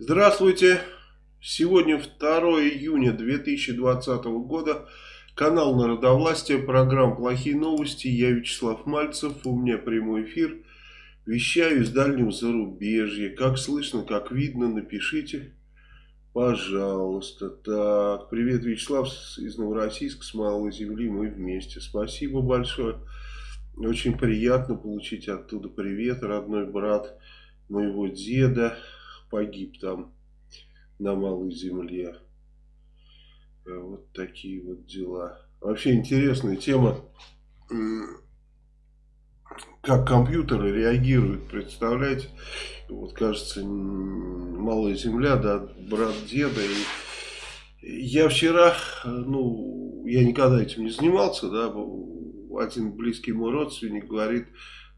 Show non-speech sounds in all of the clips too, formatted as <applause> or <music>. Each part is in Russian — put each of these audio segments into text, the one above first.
Здравствуйте! Сегодня 2 июня 2020 года. Канал Народовластия, программа «Плохие новости». Я Вячеслав Мальцев, у меня прямой эфир. Вещаю из дальнего зарубежья. Как слышно, как видно, напишите, пожалуйста. Так, привет, Вячеслав из Новороссийска, с Малой Земли, мы вместе. Спасибо большое. Очень приятно получить оттуда привет, родной брат моего деда погиб там на Малой Земле. Э, вот такие вот дела. Вообще интересная тема, как компьютеры реагируют, представляете? Вот кажется, Малая Земля, да, брат деда. И я вчера, ну, я никогда этим не занимался, да, один близкий мой родственник говорит,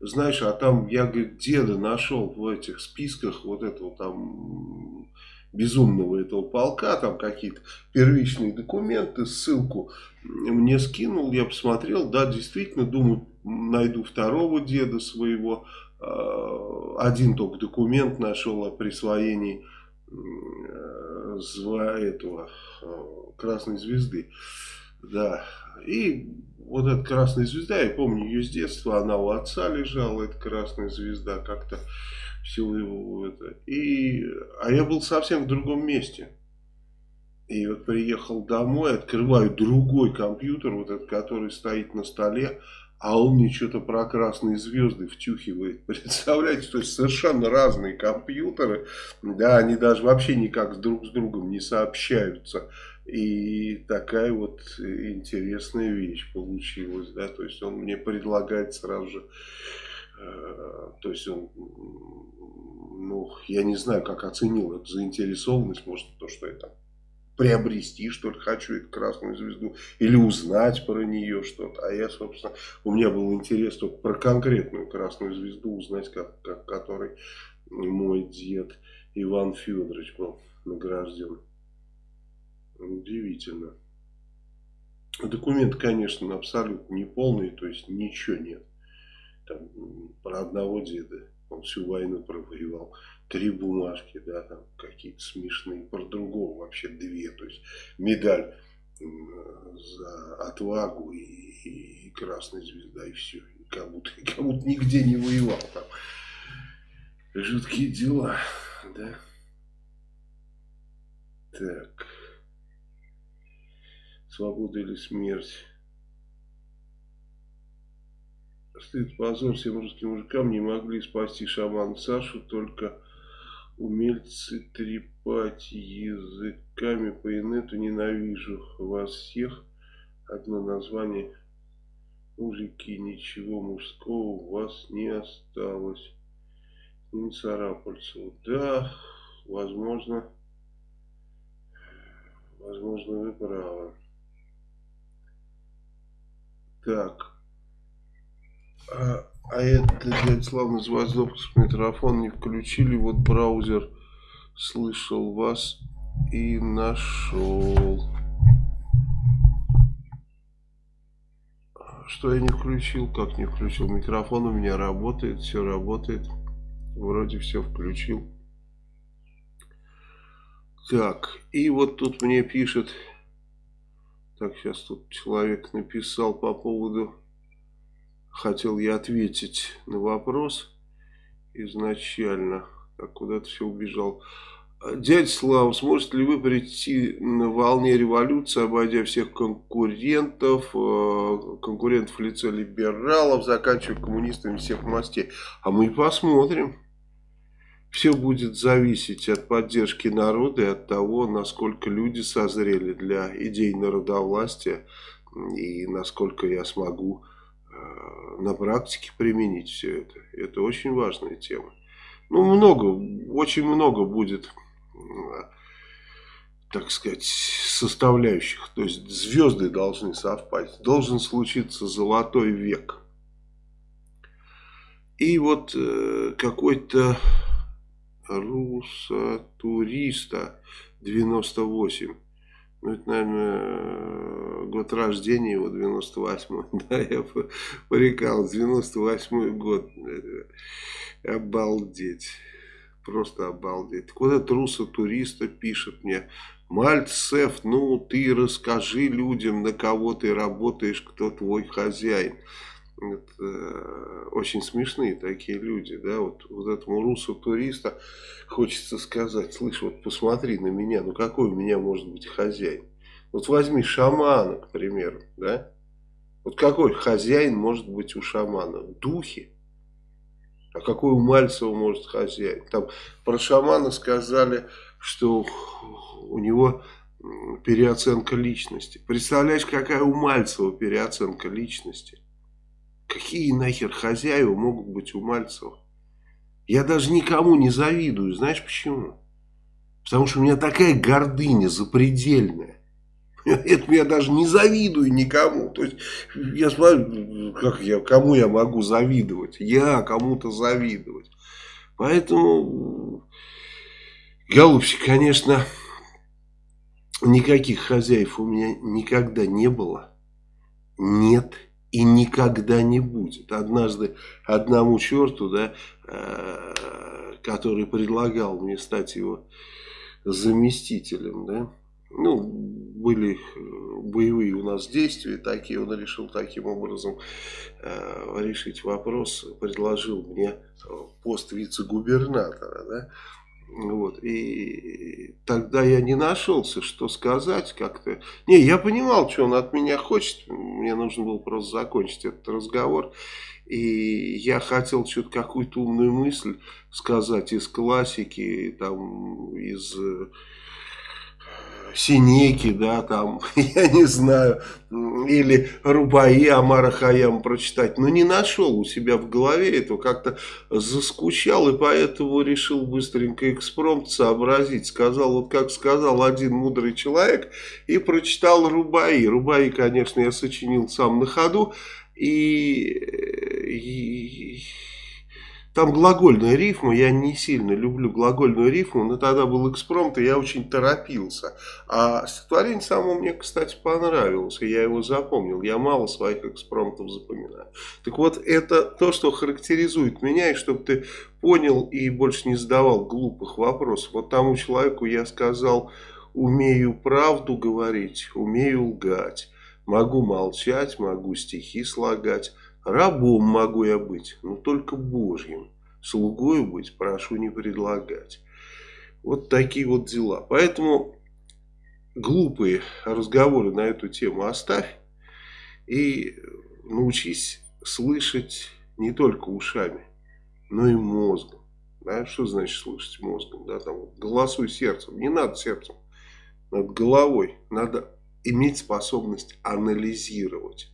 знаешь, а там я, говорит, деда нашел в этих списках вот этого там безумного этого полка, там какие-то первичные документы, ссылку мне скинул, я посмотрел, да, действительно, думаю, найду второго деда своего, а, один только документ нашел о присвоении этого а, красной звезды, да, и вот эта красная звезда, я помню ее с детства, она у отца лежала, эта красная звезда, как-то все его это. И, а я был совсем в другом месте. И вот приехал домой, открываю другой компьютер, вот этот, который стоит на столе, а он мне что-то про красные звезды втюхивает. <laughs> Представляете, то есть совершенно разные компьютеры, да, они даже вообще никак друг с другом не сообщаются. И такая вот интересная вещь получилась, да, то есть он мне предлагает сразу же, э, то есть он, ну, я не знаю, как оценил эту заинтересованность, может, то, что это приобрести, что ли, хочу эту красную звезду, или узнать про нее что-то. А я, собственно, у меня был интерес только про конкретную красную звезду узнать, как, как которой мой дед Иван Федорович был награжден. Удивительно. Документ, конечно, абсолютно неполный, то есть ничего нет. Там, про одного деда, он всю войну провоевал. Три бумажки, да, там какие-то смешные. Про другого вообще две. То есть медаль за отвагу и, и, и красная звезда, и все. И как будто, <laughs> как будто нигде не воевал там. Жуткие дела, да. Так. Свобода или смерть. Стыд, позор всем русским мужикам не могли спасти шаман Сашу, только умельцы трепать языками по инету ненавижу вас всех. Одно название мужики, ничего мужского у вас не осталось. Не Царапальцеву. Да, возможно, возможно вы правы. Так. А, а это, дядя Слава, называется допуск микрофон не включили. Вот браузер слышал вас и нашел. Что я не включил? Как не включил? Микрофон у меня работает, все работает. Вроде все включил. Так, и вот тут мне пишет так, сейчас тут человек написал по поводу... Хотел я ответить на вопрос изначально. Так, куда-то все убежал. Дядя Слава, сможете ли вы прийти на волне революции, обойдя всех конкурентов, э, конкурентов в лице либералов, заканчивая коммунистами всех мастей? А мы посмотрим. Все будет зависеть от поддержки народа и от того, насколько люди созрели для идей народовластия и насколько я смогу э, на практике применить все это. Это очень важная тема. Ну, много, очень много будет, так сказать, составляющих. То есть звезды должны совпасть. Должен случиться золотой век. И вот э, какой-то Руса туриста 98. Ну, это, наверное, год рождения его, 98-й. <laughs> Да, я порекал, 98-й год. Обалдеть. Просто обалдеть. Так вот этот руссо-туриста пишет мне, Мальцев, ну ты расскажи людям, на кого ты работаешь, кто твой хозяин. Это, э, очень смешные такие люди, да, вот, вот этому русу-туриста хочется сказать, слышь, вот посмотри на меня, ну какой у меня может быть хозяин? Вот возьми шамана, к примеру, да, вот какой хозяин может быть у шамана? Духи. А какой у Мальцева может хозяин? Там про шамана сказали, что у него переоценка личности. Представляешь, какая у Мальцева переоценка личности? Какие нахер хозяева могут быть у Мальцева? Я даже никому не завидую. Знаешь почему? Потому что у меня такая гордыня запредельная. <laughs> Это я даже не завидую никому. То есть, я смотрю, как я, кому я могу завидовать? Я кому-то завидовать. Поэтому, голубчик, конечно, никаких хозяев у меня никогда не было. Нет и никогда не будет. Однажды одному черту, да, э, который предлагал мне стать его заместителем, да, ну, были э, боевые у нас действия такие, он решил таким образом э, решить вопрос, предложил мне пост вице-губернатора, да, вот, и тогда я не нашелся, что сказать как-то. Не, я понимал, что он от меня хочет, мне нужно было просто закончить этот разговор. И я хотел что-то какую-то умную мысль сказать из классики, там, из Синеки, да, там, <laughs> я не знаю, или Рубаи Амара Хаям прочитать, но не нашел у себя в голове этого, как-то заскучал, и поэтому решил быстренько экспромт сообразить. Сказал, вот как сказал один мудрый человек, и прочитал Рубаи. Рубаи, конечно, я сочинил сам на ходу, и, и там глагольная рифма, я не сильно люблю глагольную рифму, но тогда был экспромт, и я очень торопился. А стихотворение само мне, кстати, понравилось, и я его запомнил. Я мало своих экспромтов запоминаю. Так вот, это то, что характеризует меня, и чтобы ты понял и больше не задавал глупых вопросов. Вот тому человеку я сказал, умею правду говорить, умею лгать. Могу молчать, могу стихи слагать. Рабом могу я быть, но только Божьим. Слугою быть прошу не предлагать. Вот такие вот дела. Поэтому глупые разговоры на эту тему оставь. И научись слышать не только ушами, но и мозгом. Да? Что значит слышать мозгом? Да? Там, голосуй сердцем. Не надо сердцем. Над головой. Надо иметь способность анализировать.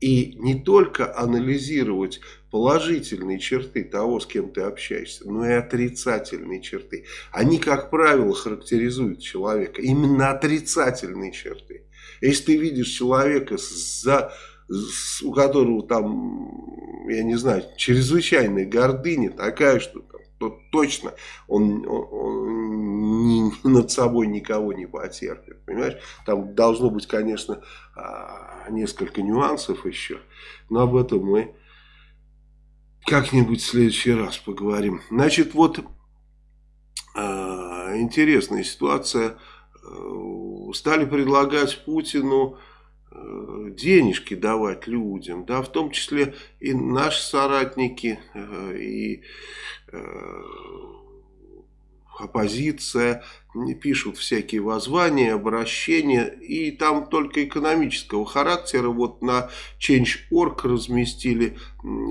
И не только анализировать положительные черты того, с кем ты общаешься, но и отрицательные черты. Они, как правило, характеризуют человека. Именно отрицательные черты. Если ты видишь человека, за, у которого там, я не знаю, чрезвычайная гордыня, такая, что то точно он, он, ни, над собой никого не потерпит. Понимаешь? Там должно быть, конечно, а, несколько нюансов еще, но об этом мы как-нибудь в следующий раз поговорим. Значит, вот а, интересная ситуация. Э, стали предлагать Путину Э, денежки давать людям, да, в том числе и наши соратники, э, и э, оппозиция, пишут всякие воззвания, обращения, и там только экономического характера. Вот на Change.org разместили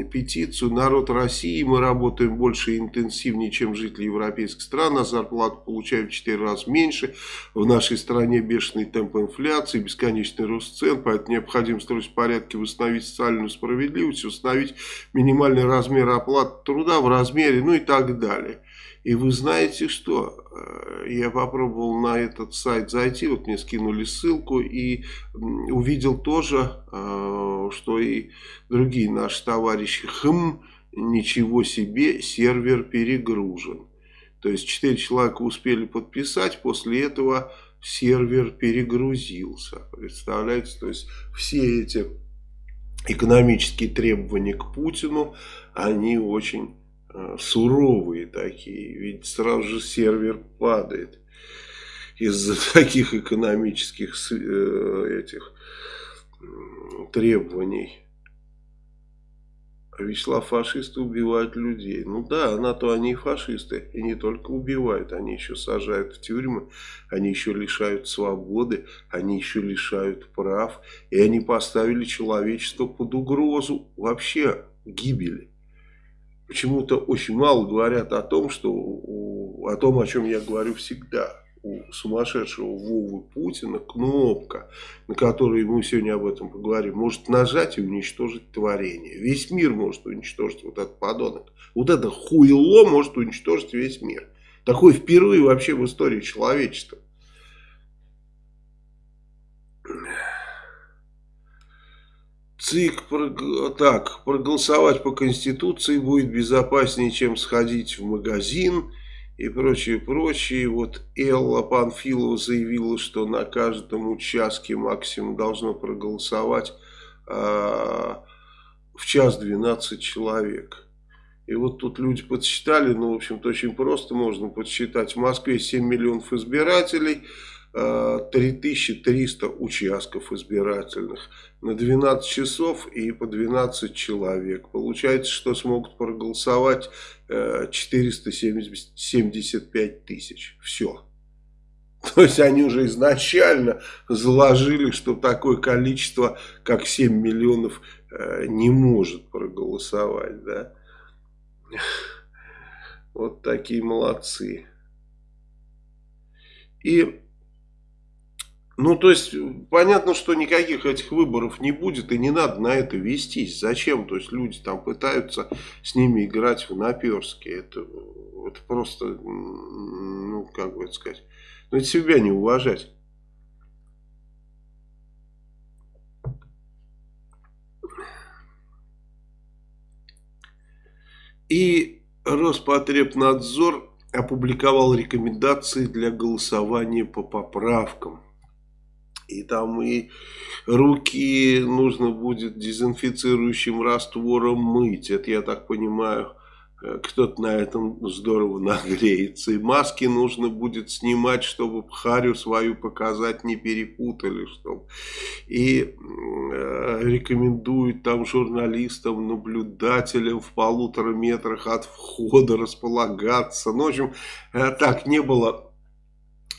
петицию «Народ России, мы работаем больше и интенсивнее, чем жители европейских стран, а зарплату получаем в 4 раза меньше. В нашей стране бешеный темп инфляции, бесконечный рост цен, поэтому необходимо строить порядки, восстановить социальную справедливость, установить минимальный размер оплаты труда в размере, ну и так далее». И вы знаете что? Э, я попробовал на этот сайт зайти, вот мне скинули ссылку и увидел тоже, э, что и другие наши товарищи, хм, ничего себе, сервер перегружен. То есть 4 человека успели подписать, после этого сервер перегрузился. Представляете, то есть все эти экономические требования к Путину, они очень суровые такие, ведь сразу же сервер падает из-за <laughs> таких экономических э, этих требований. А Вячеслав, фашисты убивают людей. Ну да, на то они и фашисты. И не только убивают, они еще сажают в тюрьмы, они еще лишают свободы, они еще лишают прав. И они поставили человечество под угрозу вообще гибели. Почему-то очень мало говорят о том, что, о том, о чем я говорю всегда у сумасшедшего Вовы Путина кнопка, на которой мы сегодня об этом поговорим, может нажать и уничтожить творение. Весь мир может уничтожить вот этот подонок. Вот это хуйло может уничтожить весь мир. Такое впервые вообще в истории человечества. ЦИК, так, проголосовать по Конституции будет безопаснее, чем сходить в магазин и прочее, прочее. Вот Элла Панфилова заявила, что на каждом участке максимум должно проголосовать а, в час 12 человек. И вот тут люди подсчитали, ну, в общем-то, очень просто можно подсчитать. В Москве 7 миллионов избирателей, 3300 участков избирательных на 12 часов и по 12 человек. Получается, что смогут проголосовать 475 тысяч. Все. <laughs> То есть они уже изначально заложили, что такое количество, как 7 миллионов, э, не может проголосовать. Да? <laughs> Вот такие молодцы. И ну, то есть, понятно, что никаких этих выборов не будет, и не надо на это вестись. Зачем? То есть, люди там пытаются с ними играть в наперске. Это, это просто, ну, как бы это сказать, ну, это себя не уважать. И Роспотребнадзор опубликовал рекомендации для голосования по поправкам и там и руки нужно будет дезинфицирующим раствором мыть. Это, я так понимаю, э, кто-то на этом здорово нагреется. И маски нужно будет снимать, чтобы харю свою показать, не перепутали. Чтобы. И э, рекомендуют там журналистам, наблюдателям в полутора метрах от входа располагаться. Ну, в общем, э, так не было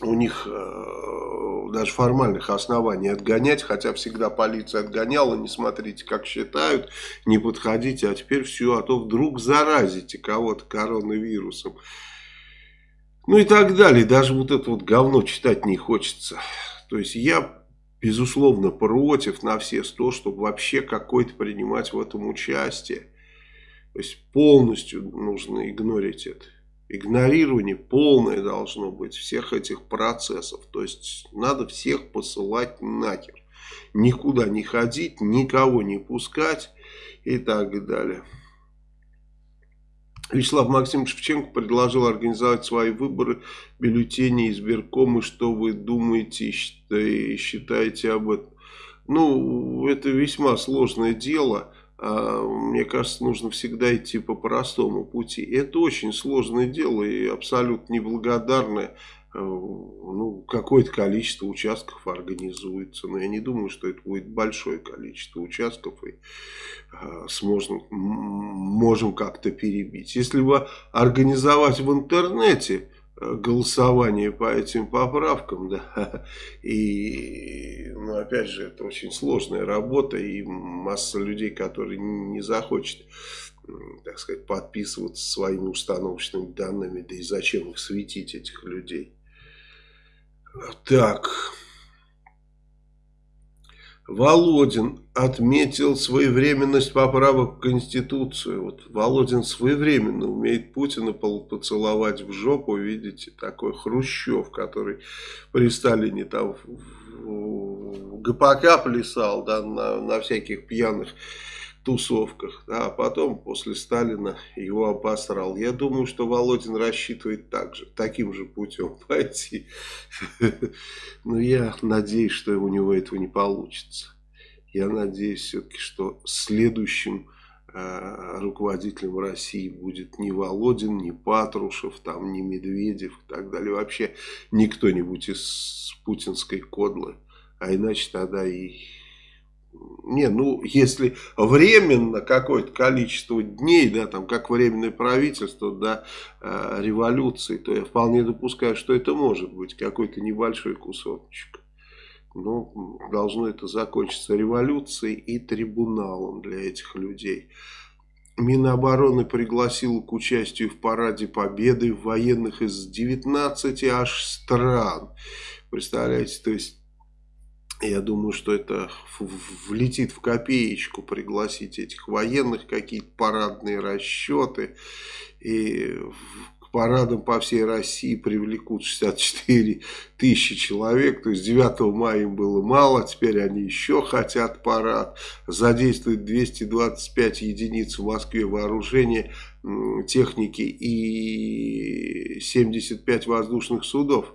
у них э, даже формальных оснований отгонять, хотя всегда полиция отгоняла, не смотрите, как считают, не подходите, а теперь все, а то вдруг заразите кого-то коронавирусом. Ну и так далее, даже вот это вот говно читать не хочется. То есть я, безусловно, против на все сто, чтобы вообще какой-то принимать в этом участие. То есть полностью нужно игнорить это игнорирование полное должно быть всех этих процессов. То есть надо всех посылать нахер. Никуда не ходить, никого не пускать и так далее. Вячеслав Максимович Шевченко предложил организовать свои выборы, бюллетени избирком. И что вы думаете и считаете об этом? Ну, это весьма сложное дело. А, мне кажется, нужно всегда идти по простому пути. Это очень сложное дело и абсолютно неблагодарное. Э, ну, какое-то количество участков организуется. Но я не думаю, что это будет большое количество участков. И э, сможем, можем как-то перебить. Если бы организовать в интернете голосование по этим поправкам, да, <laughs> и, ну, опять же, это очень сложная работа, и масса людей, которые не захочет, так сказать, подписываться своими установочными данными, да и зачем их светить, этих людей. Так... Володин отметил своевременность поправок в Конституцию. Вот Володин своевременно умеет Путина поцеловать в жопу. Видите, такой Хрущев, который при Сталине там в ГПК плясал да, на, на всяких пьяных тусовках, да, а потом после Сталина его обосрал. Я думаю, что Володин рассчитывает так же, таким же путем <laughs> пойти. Но я надеюсь, что у него этого не получится. Я надеюсь все-таки, что следующим э, руководителем России будет ни Володин, ни Патрушев, там, ни Медведев и так далее. Вообще никто-нибудь из путинской кодлы. А иначе тогда и не, ну, если временно какое-то количество дней, да, там, как временное правительство до э, революции, то я вполне допускаю, что это может быть какой-то небольшой кусочек. Но должно это закончиться революцией и трибуналом для этих людей. Минобороны пригласил к участию в параде победы военных из 19 аж стран. Представляете, то есть я думаю, что это влетит в копеечку пригласить этих военных, какие-то парадные расчеты. И к парадам по всей России привлекут 64 тысячи человек. То есть 9 мая им было мало, теперь они еще хотят парад. Задействуют 225 единиц в Москве вооружения, техники и 75 воздушных судов.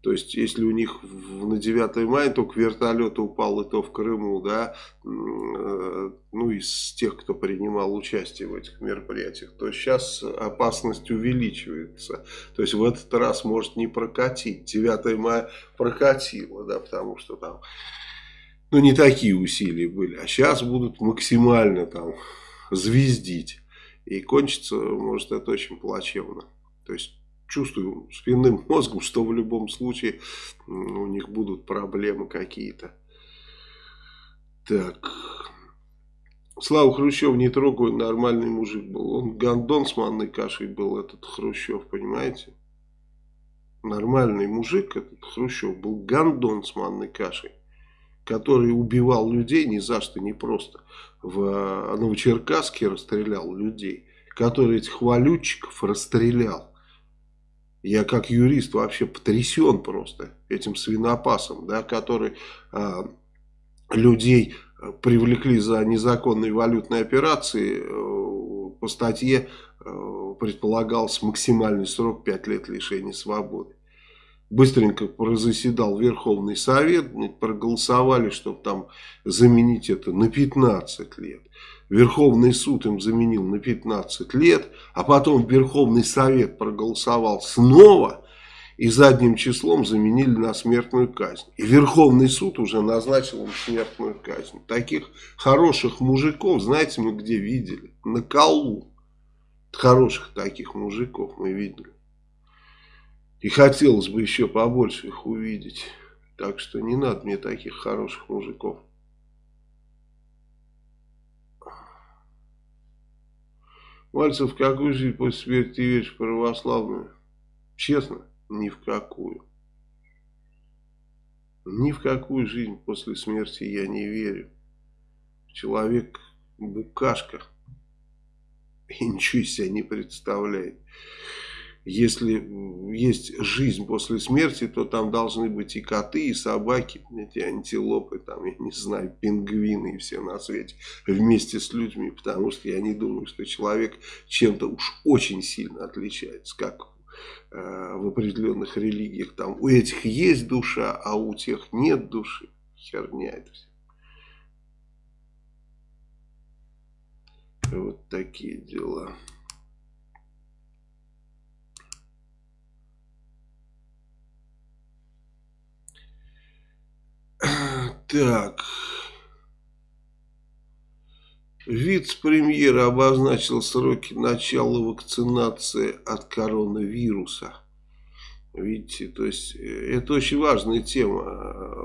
То есть, если у них на 9 мая только вертолет упал, и то в Крыму, да, э, ну, из тех, кто принимал участие в этих мероприятиях, то сейчас опасность увеличивается. То есть, в этот раз может не прокатить. 9 мая прокатило, да, потому что там, ну, не такие усилия были. А сейчас будут максимально там звездить. И кончится, может, это очень плачевно. То есть, чувствую спинным <laughs> мозгом, что в любом случае у них будут проблемы какие-то. Так. Слава Хрущев не трогаю, нормальный мужик был. Он гандон с манной кашей был, этот Хрущев, понимаете? Нормальный мужик, этот Хрущев, был гандон с манной кашей, который убивал людей ни за что, не просто. В Новочеркасске расстрелял людей, который этих валютчиков расстрелял. Я как юрист вообще потрясен просто этим свинопасом, да, который а, людей а, привлекли за незаконные валютные операции. А, по статье а, предполагался максимальный срок 5 лет лишения свободы. Быстренько заседал Верховный Совет, проголосовали, чтобы там заменить это на 15 лет. Верховный суд им заменил на 15 лет, а потом Верховный Совет проголосовал снова и задним числом заменили на смертную казнь. И Верховный суд уже назначил им смертную казнь. Таких хороших мужиков, знаете, мы где видели? На Колу. Хороших таких мужиков мы видели. И хотелось бы еще побольше их увидеть. Так что не надо мне таких хороших мужиков. Мальцев, в какую жизнь после смерти веришь православную? Честно, ни в какую. Ни в какую жизнь после смерти я не верю. Человек букашка и ничего из себя не представляет если есть жизнь после смерти, то там должны быть и коты, и собаки, эти антилопы, там, я не знаю, пингвины и все на свете вместе с людьми, потому что я не думаю, что человек чем-то уж очень сильно отличается, как э, в определенных религиях. Там у этих есть душа, а у тех нет души. Херня это все. Вот такие дела. <clears throat> Так. Вице-премьер обозначил сроки начала вакцинации от коронавируса. Видите, то есть э, это очень важная тема.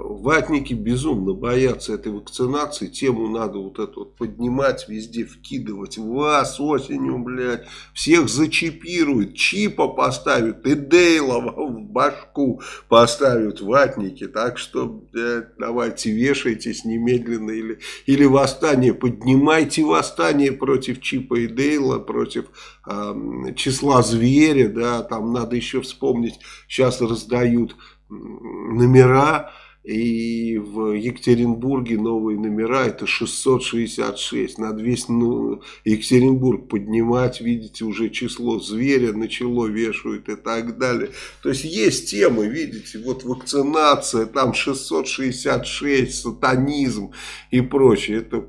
Ватники безумно боятся этой вакцинации. Тему надо вот эту вот поднимать, везде вкидывать. Вас осенью, блядь, всех зачипируют, чипа поставят и Дейлова в башку поставят ватники. Так что, блядь, давайте вешайтесь немедленно или, или восстание. Поднимайте восстание против чипа и Дейла, против э, числа зверя. Да, там надо еще вспомнить сейчас раздают номера, и в Екатеринбурге новые номера, это 666. Надо весь ну, Екатеринбург поднимать, видите, уже число зверя начало, вешают и так далее. То есть есть темы, видите, вот вакцинация, там 666, сатанизм и прочее. Это,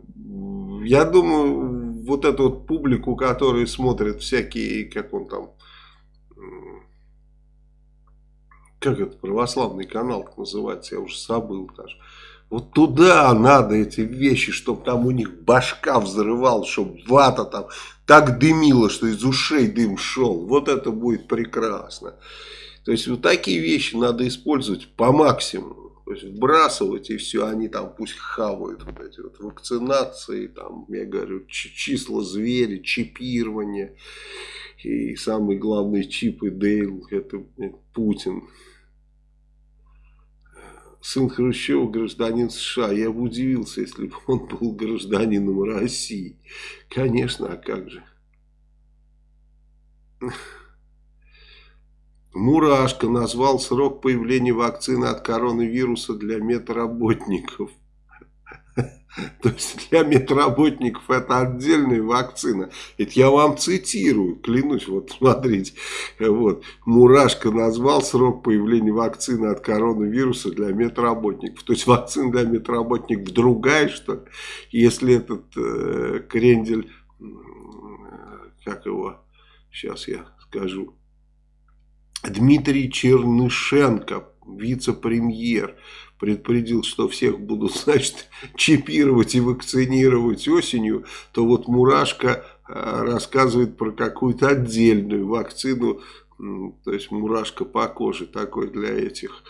я думаю, вот эту вот публику, которая смотрит всякие, как он там, как это, православный канал называется, я уже забыл даже. Вот туда надо эти вещи, чтобы там у них башка взрывал, чтобы вата там так дымила, что из ушей дым шел. Вот это будет прекрасно. То есть вот такие вещи надо использовать по максимуму. То есть вбрасывать и все, они там пусть хавают вот эти вот вакцинации, там, я говорю, числа звери, чипирование. И самый главный чип и Дейл, это Путин сын Хрущева гражданин США. Я бы удивился, если бы он был гражданином России. Конечно, а как же. Мурашко назвал срок появления вакцины от коронавируса для медработников. <laughs> То есть для медработников это отдельная вакцина. Это я вам цитирую, клянусь, вот смотрите. Вот. Мурашко назвал срок появления вакцины от коронавируса для медработников. То есть вакцина для медработников другая, что ли? Если этот э, крендель, как его, сейчас я скажу, Дмитрий Чернышенко, вице-премьер, предупредил, что всех будут, <laughs> значит, чипировать и вакцинировать осенью, то вот Мурашка э, рассказывает про какую-то отдельную вакцину, то есть мурашка по коже такой для этих.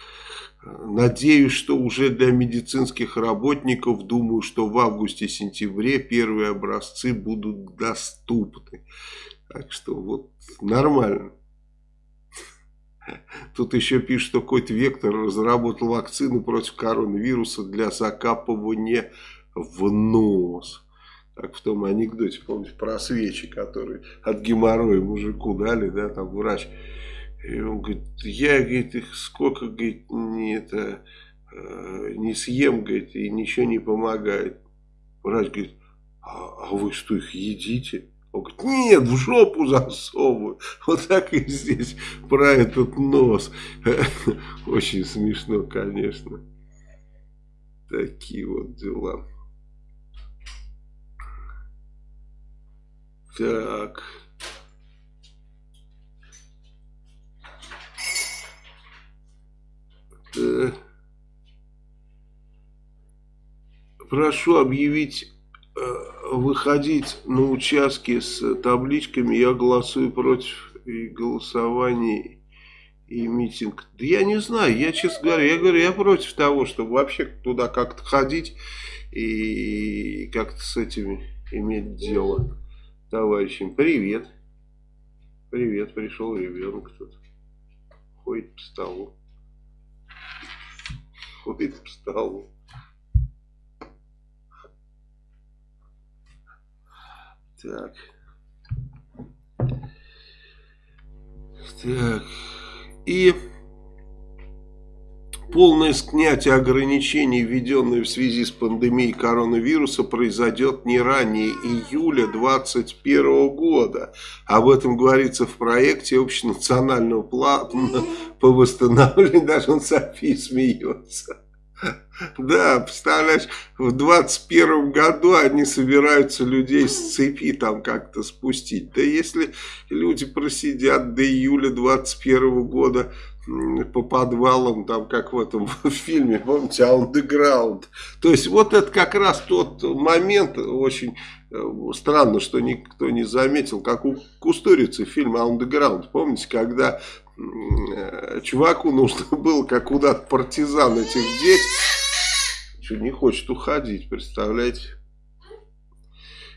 Надеюсь, что уже для медицинских работников, думаю, что в августе-сентябре первые образцы будут доступны. Так что вот нормально. Тут еще пишут, что какой-то вектор разработал вакцину против коронавируса для закапывания в нос. Как в том анекдоте, помните, про свечи, которые от геморроя мужику дали, да, там врач. И он говорит, я, говорит, их сколько, говорит, не, это, э, не съем, говорит, и ничего не помогает. Врач говорит, а, а вы что, их едите? Нет, в жопу засовываю. Вот так и здесь про этот нос. Очень смешно, конечно. Такие вот дела. Так. Прошу объявить э, выходить на участки с табличками «Я голосую против» и голосование и митинг. Да я не знаю, я честно говоря, я говорю, я против того, чтобы вообще туда как-то ходить и как-то с этими иметь дело товарищем. Привет. Привет, пришел ребенок тут. Ходит по столу. Ходит по столу. Так. Так. И полное снятие ограничений, введенные в связи с пандемией коронавируса, произойдет не ранее июля 2021 года. Об этом говорится в проекте общенационального плана по восстановлению. <laughs> Даже он Софии смеется. Да, представляешь, в 21 году они собираются людей с цепи там как-то спустить. Да если люди просидят до июля 21 года по подвалам, там как в этом <laughs> фильме, помните, Underground. То есть вот это как раз тот момент, очень э, странно, что никто не заметил, как у Кустурицы фильм Underground. Помните, когда чуваку нужно <laughs> было, как куда-то партизан этих деть что, не хочет уходить, представляете?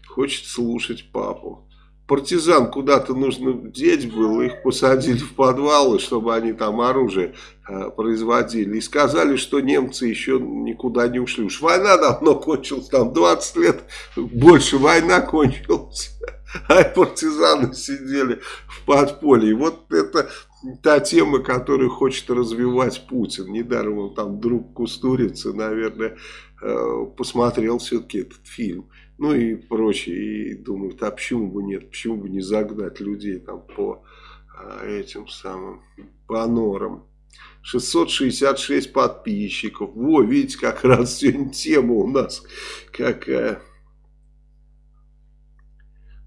Хочет слушать папу. Партизан куда-то нужно деть было, их посадили в подвалы, чтобы они там оружие э, производили. И сказали, что немцы еще никуда не ушли. Уж война давно кончилась, там 20 лет больше война кончилась. <laughs> А партизаны сидели в подполье. Вот это та тема, которую хочет развивать Путин. Недаром он там друг Кустурицы, наверное, э, посмотрел все-таки этот фильм. Ну и прочее. И думает, а почему бы нет, почему бы не загнать людей там по э, этим самым, по норам. 666 подписчиков. Во, видите, как раз сегодня тема у нас какая.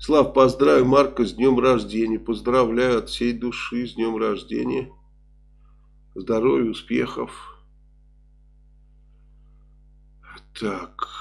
Слав, поздравляю Марка с днем рождения. Поздравляю от всей души с днем рождения. Здоровья, успехов. Так.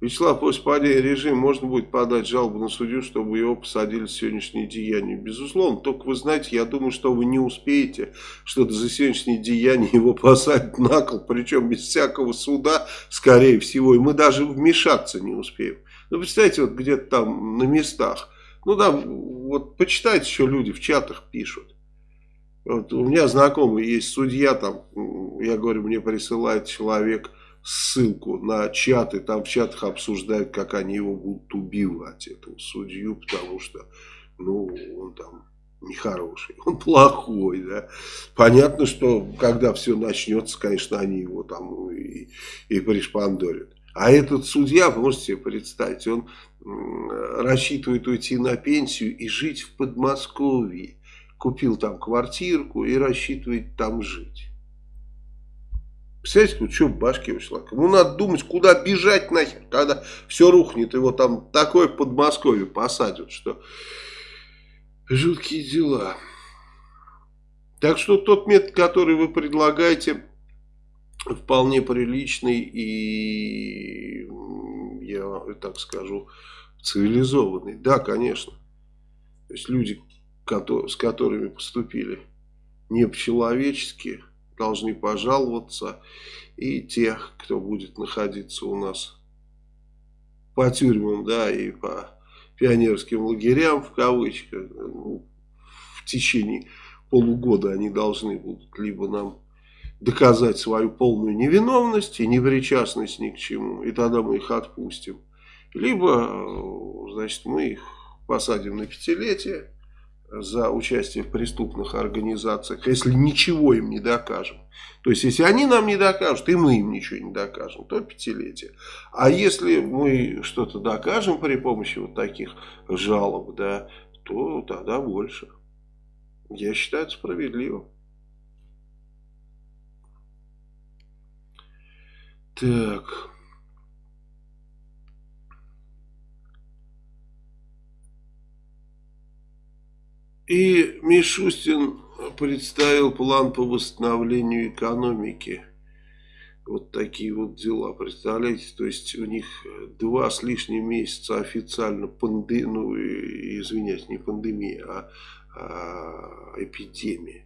Вячеслав, после падения режима можно будет подать жалобу на судью, чтобы его посадили в сегодняшнее деяние. Безусловно, только вы знаете, я думаю, что вы не успеете, что за сегодняшнее деяние его посадят на кол, причем без всякого суда, скорее всего, и мы даже вмешаться не успеем. Ну, представьте, вот где-то там на местах, ну да, вот почитайте, что люди в чатах пишут. Вот у меня знакомый есть судья, там, я говорю, мне присылает человек ссылку на чаты, там в чатах обсуждают, как они его будут убивать, этого судью, потому что, ну, он там нехороший, <laughs> он плохой, да. Понятно, что когда все начнется, конечно, они его там и, и пришпандорят. А этот судья, можете себе представить, он рассчитывает уйти на пенсию и жить в Подмосковье. Купил там квартирку и рассчитывает там жить. Представляете, вот что в башке у человека? Ему надо думать, куда бежать нахер, когда все рухнет, его там такое Подмосковье посадят, что жуткие дела. Так что тот метод, который вы предлагаете, вполне приличный и, я так скажу, цивилизованный. Да, конечно. То есть люди, с которыми поступили не по-человечески, должны пожаловаться. И тех, кто будет находиться у нас по тюрьмам, да, и по пионерским лагерям, в кавычках, ну, в течение полугода они должны будут либо нам доказать свою полную невиновность и непричастность ни к чему, и тогда мы их отпустим. Либо, значит, мы их посадим на пятилетие, за участие в преступных организациях, если ничего им не докажем. То есть, если они нам не докажут, и мы им ничего не докажем, то пятилетие. А если мы что-то докажем при помощи вот таких жалоб, да, то тогда больше. Я считаю это справедливым. Так... И Мишустин представил план по восстановлению экономики. Вот такие вот дела, представляете, то есть у них два с лишним месяца официально пандемия, ну, извиняюсь, не пандемия, а, а эпидемия.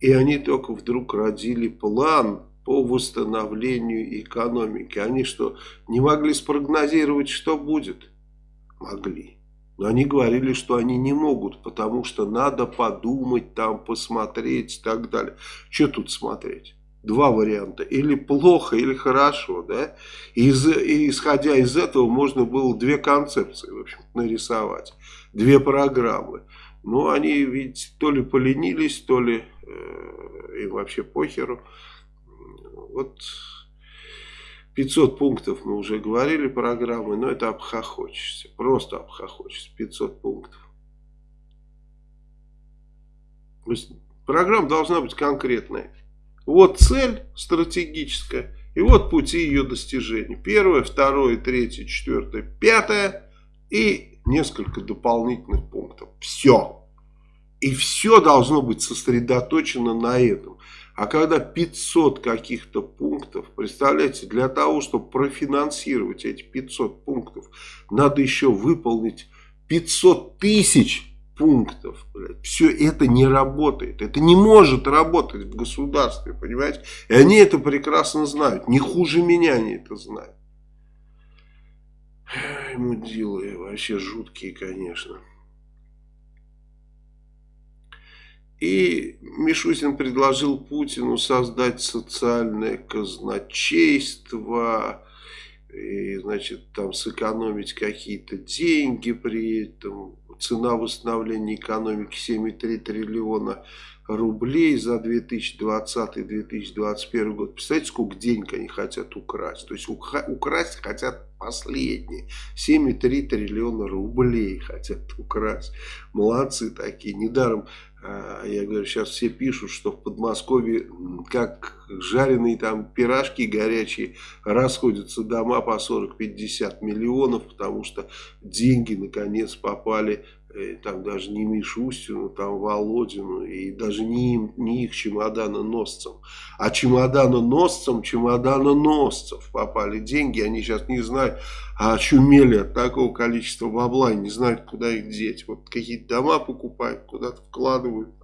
И они только вдруг родили план по восстановлению экономики. Они что, не могли спрогнозировать, что будет? Могли. Но они говорили, что они не могут, потому что надо подумать, там посмотреть и так далее. Что тут смотреть? Два варианта. Или плохо, или хорошо. Да? Из, и исходя из этого можно было две концепции в общем, нарисовать. Две программы. Но они ведь то ли поленились, то ли э, им вообще похеру. Вот 500 пунктов мы уже говорили программы, но это обхохочешься. Просто обхохочешься. 500 пунктов. Программа должна быть конкретная. Вот цель стратегическая. И вот пути ее достижения. Первое, второе, третье, четвертое, пятое. И несколько дополнительных пунктов. Все. И все должно быть сосредоточено на этом. А когда 500 каких-то пунктов, представляете, для того, чтобы профинансировать эти 500 пунктов, надо еще выполнить 500 тысяч пунктов. Блядь. Все это не работает. Это не может работать в государстве, понимаете? И они это прекрасно знают. Не хуже меня они это знают. Мудилы вообще жуткие, конечно. И Мишустин предложил Путину создать социальное казначейство, и, значит, там сэкономить какие-то деньги при этом. Цена восстановления экономики 7,3 триллиона рублей за 2020-2021 год. Представляете, сколько денег они хотят украсть? То есть украсть хотят последние. 7,3 триллиона рублей хотят украсть. Молодцы такие. Недаром, я говорю, сейчас все пишут, что в Подмосковье как жареные там пирожки горячие расходятся дома по 40-50 миллионов, потому что деньги наконец попали Э, там даже не Мишустину, там Володину, и даже не, им, не их чемоданоносцам, а чемоданоносцам чемоданоносцев попали деньги, они сейчас не знают, а очумели от такого количества бабла, и не знают, куда их деть. Вот какие-то дома покупают, куда-то вкладывают.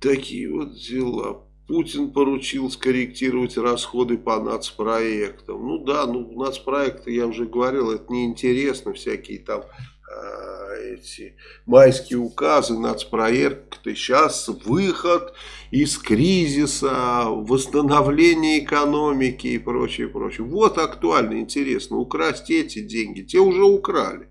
Такие вот дела. Путин поручил скорректировать расходы по нацпроектам. Ну да, ну нацпроекты, я уже говорил, это неинтересно, всякие там э, эти майские указы, нацпроекты. Сейчас выход из кризиса, восстановление экономики и прочее, прочее. Вот актуально, интересно, украсть эти деньги, те уже украли.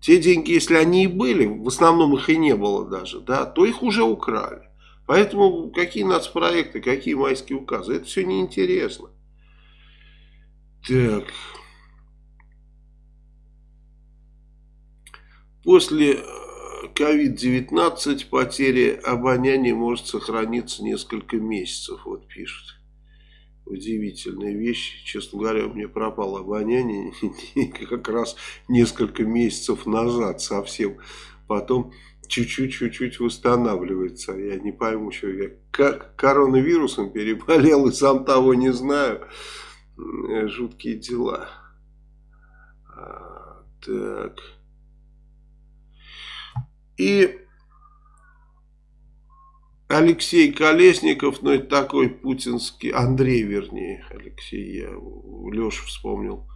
Те деньги, если они и были, в основном их и не было даже, да, то их уже украли. Поэтому какие нацпроекты, какие майские указы, это все неинтересно. Так. После COVID-19 э, потеря обоняния может сохраниться несколько месяцев, вот пишут. Удивительная вещь. Честно говоря, у меня пропало обоняние <laughs> как раз несколько месяцев назад совсем. Потом чуть-чуть-чуть восстанавливается. Я не пойму, что я как коронавирусом переболел и сам того не знаю. Жуткие дела. А, так. И Алексей Колесников, ну это такой путинский, Андрей вернее, Алексей, я Леша вспомнил Э,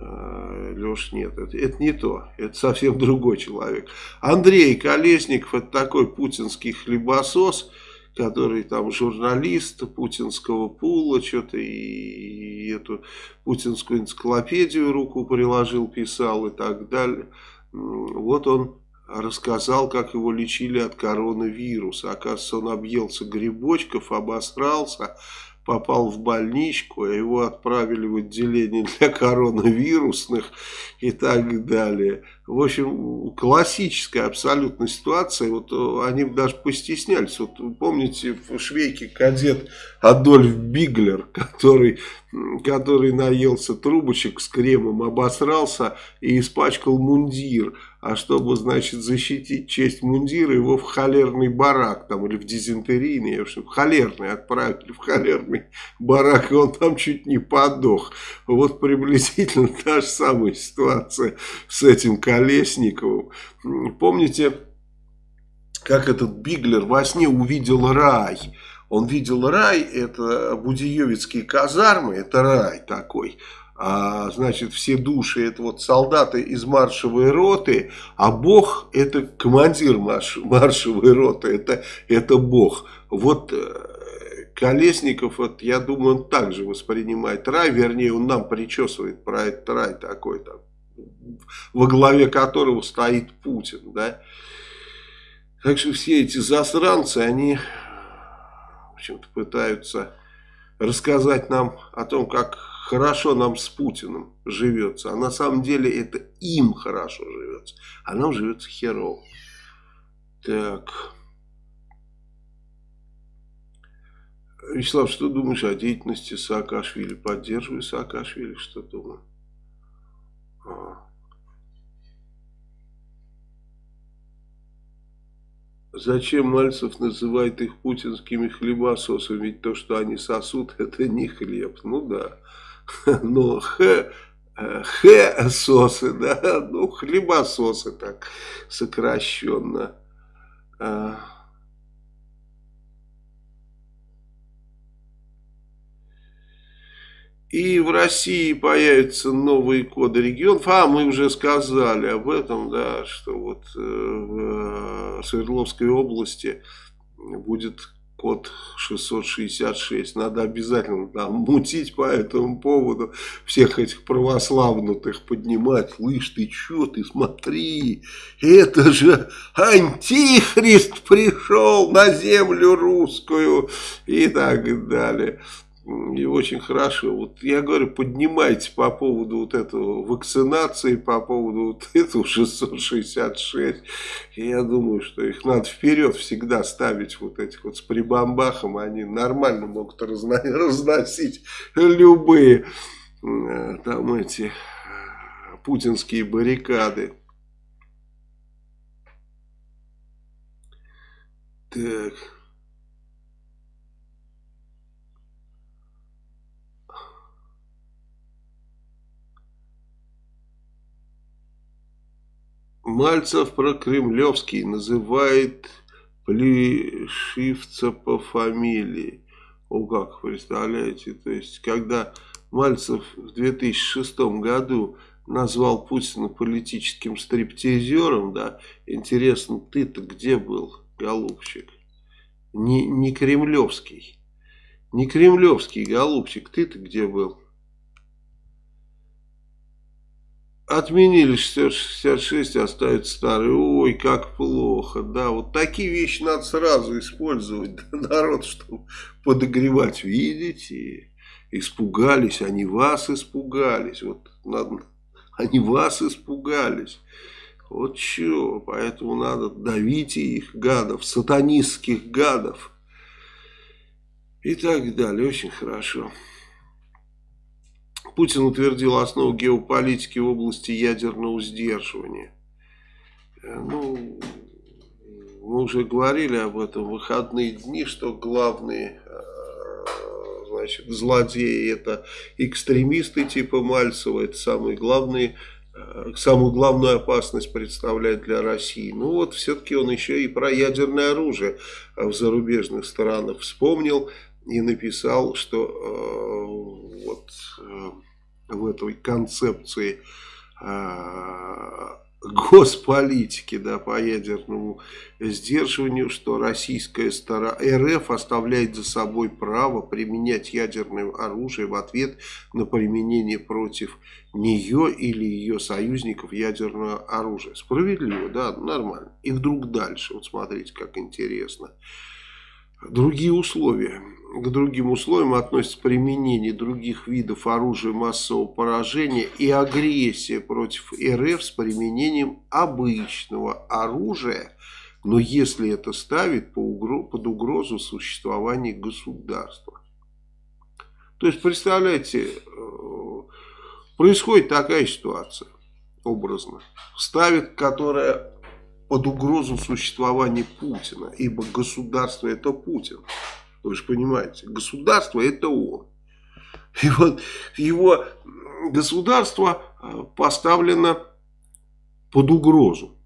Леш, нет, это, это не то, это совсем <laughs> другой человек. Андрей Колесников, это такой путинский хлебосос, который там журналист путинского пула, что-то и, и эту путинскую энциклопедию руку приложил, писал и так далее. Вот он рассказал, как его лечили от коронавируса. Оказывается, он объелся грибочков, обосрался, попал в больничку, а его отправили в отделение для коронавирусных и так далее. В общем, классическая абсолютно ситуация. Вот э, они даже постеснялись. Вот помните в швейке кадет Адольф Биглер, <laughs> который, который наелся трубочек с кремом, обосрался и испачкал мундир а чтобы, значит, защитить честь мундира, его в холерный барак, там, или в дизентерийный, в общем, в холерный отправили, в холерный барак, и он там чуть не подох. Вот приблизительно <laughs> та же самая ситуация с этим Колесниковым. Помните, как этот Биглер во сне увидел рай? Он видел рай, это Будиевицкие казармы, это рай такой а, значит, все души это вот солдаты из маршевой роты, а Бог это командир марш, маршевой роты, это, это Бог. Вот э, Колесников, вот, я думаю, он также воспринимает рай, вернее, он нам причесывает про этот рай такой там, во главе которого стоит Путин, да. Так что все эти засранцы, они, общем-то, пытаются рассказать нам о том, как хорошо нам с Путиным живется, а на самом деле это им хорошо живется, а нам живется херово. Так. Вячеслав, что думаешь о деятельности Саакашвили? Поддерживаю Саакашвили, что думаю? А. Зачем Мальцев называет их путинскими хлебососами? Ведь то, что они сосут, <laughs> это не хлеб. Ну да. <laughs> ну, х, х сосы, да, <laughs> ну, хлебососы так сокращенно. И в России появятся новые коды регионов. А, мы уже сказали об этом, да, что вот э, в Свердловской области будет код 666. Надо обязательно там мутить по этому поводу, всех этих православнутых поднимать. Слышь, ты что, ты смотри, это же антихрист пришел на землю русскую и так далее. И очень хорошо. Вот я говорю, поднимайте по поводу вот этого вакцинации, по поводу вот <laughs> этого 666. И я думаю, что их надо вперед всегда ставить вот этих вот с прибамбахом. Они нормально могут разно <laughs> разносить любые э, там эти э, путинские баррикады. Так... Мальцев про Кремлевский называет Плешивца по фамилии. О, как, представляете, то есть, когда Мальцев в 2006 году назвал Путина политическим стриптизером, да, интересно, ты-то где был, голубчик? Не, не кремлевский, не кремлевский, голубчик, ты-то где был? Отменили 666, оставят старый. Ой, как плохо. Да, вот такие вещи надо сразу использовать. <laughs> Народ, чтобы подогревать. Видите? Испугались, они вас испугались. Вот надо, они вас испугались. Вот что, поэтому надо давить их, гадов, сатанистских гадов. И так далее. Очень хорошо. Путин утвердил основу геополитики в области ядерного сдерживания. Э, ну, мы уже говорили об этом в выходные дни, что главные э, значит, злодеи это экстремисты типа Мальцева, это самые главные э, самую главную опасность представляет для России. Ну вот, все-таки он еще и про ядерное оружие в зарубежных странах вспомнил и написал, что э, вот в этой концепции э, госполитики да, по ядерному сдерживанию, что российская сторона РФ оставляет за собой право применять ядерное оружие в ответ на применение против нее или ее союзников ядерного оружия. Справедливо, да, нормально. И вдруг дальше, вот смотрите, как интересно. Другие условия к другим условиям относится применение других видов оружия массового поражения и агрессия против РФ с применением обычного оружия, но если это ставит под угрозу существования государства. То есть, представляете, э, происходит такая ситуация, образно, ставит, которая под угрозу существования Путина, ибо государство это Путин. Вы же понимаете, государство это он. И вот его государство э, поставлено под угрозу.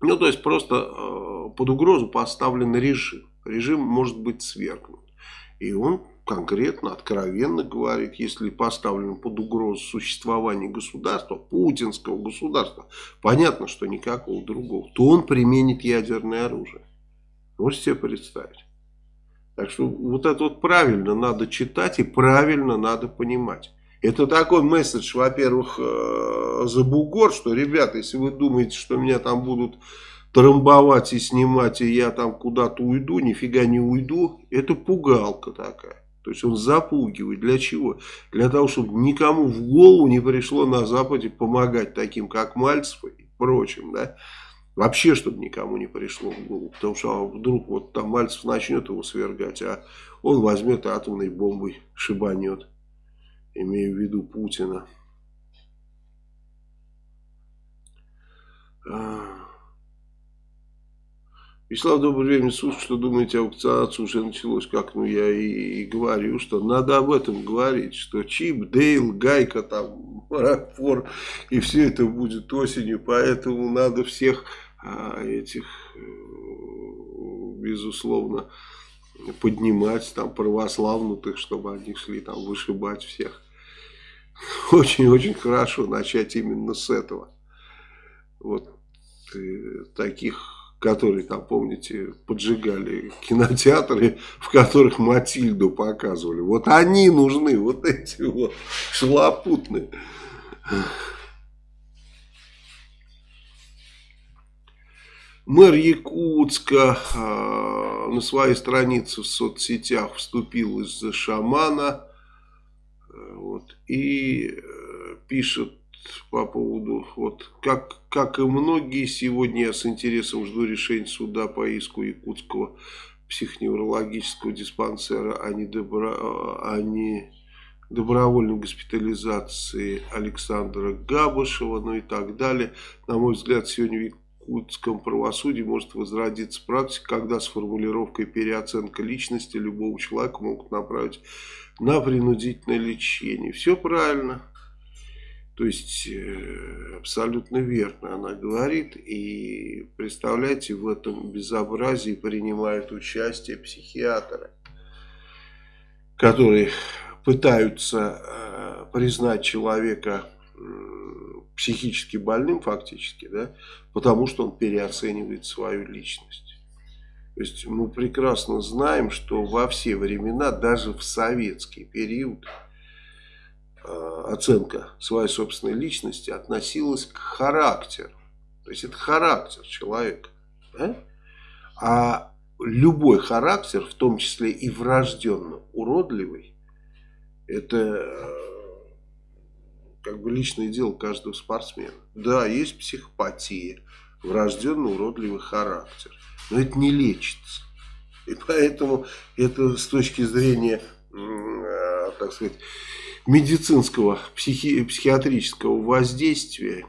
Ну, то есть, просто э, под угрозу поставлен режим. Режим может быть свергнут. И он конкретно, откровенно говорит, если поставлен под угрозу существование государства, путинского государства, понятно, что никакого другого, то он применит ядерное оружие. Можете себе представить? Так что вот это вот правильно надо читать и правильно надо понимать. Это такой месседж, во-первых, э, за бугор, что, ребята, если вы думаете, что меня там будут трамбовать и снимать, и я там куда-то уйду, нифига не уйду, это пугалка такая. То есть он запугивает. Для чего? Для того, чтобы никому в голову не пришло на Западе помогать таким, как Мальцев и прочим, да. Вообще, чтобы никому не пришло в голову. Потому что а вдруг вот там Мальцев начнет его свергать, а он возьмет атомной бомбой, шибанет. Имею в виду Путина. А. Вячеслав, добрый время суток. Что думаете, аукционация уже началось? Как ну я и, и говорю, что надо об этом говорить. Что Чип, Дейл, Гайка, там, Рокфор и все это будет осенью. Поэтому надо всех а этих, э, безусловно, поднимать там православнутых, чтобы они шли там вышибать всех. <laughs> Очень-очень хорошо начать именно с этого. Вот э, таких которые там, помните, поджигали кинотеатры, <laughs> в которых Матильду показывали. Вот они нужны, <laughs> вот эти вот шалопутные. Мэр Якутска э, на своей странице в соцсетях вступил из-за шамана э, вот, и э, пишет по поводу, вот, как, как и многие, сегодня я с интересом жду решения суда по иску Якутского психоневрологического диспансера о, недобро, о не добровольной госпитализации Александра Габышева, ну и так далее. На мой взгляд, сегодня якутском правосудии может возродиться практика, когда с формулировкой переоценка личности любого человека могут направить на принудительное лечение. Все правильно. То есть, э, абсолютно верно она говорит. И представляете, в этом безобразии принимают участие психиатры, которые пытаются э, признать человека психически больным фактически, да, потому что он переоценивает свою личность. То есть мы прекрасно знаем, что во все времена, даже в советский период, Э, оценка своей собственной личности относилась к характеру. То есть это характер человека. Да? А любой характер, в том числе и врожденно уродливый, это э, как бы личное дело каждого спортсмена. Да, есть психопатия, врожденно уродливый характер. Но это не лечится. И поэтому это с точки зрения, э, так сказать, медицинского, психи, психиатрического воздействия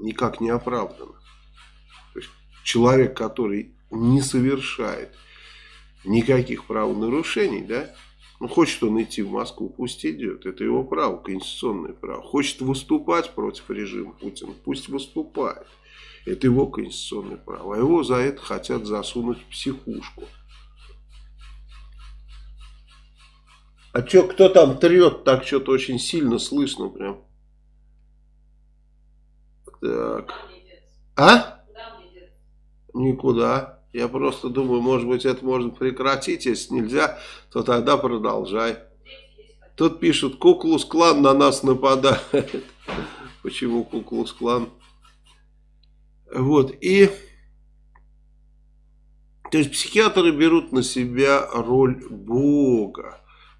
никак не оправдано. То есть человек, который не совершает никаких правонарушений, да, ну, хочет он идти в Москву, пусть идет. Это его право, конституционное право. Хочет выступать против режима Путина, пусть выступает. Это его конституционное право. А его за это хотят засунуть в психушку. А что, кто там трет? Так что-то очень сильно слышно прям. Так. А? Никуда. Я просто думаю, может быть, это можно прекратить. Если нельзя, то тогда продолжай. Тут пишут, Куклус-клан на нас нападает. <laughs> Почему Куклус-клан? Вот, и... То есть психиатры берут на себя роль Бога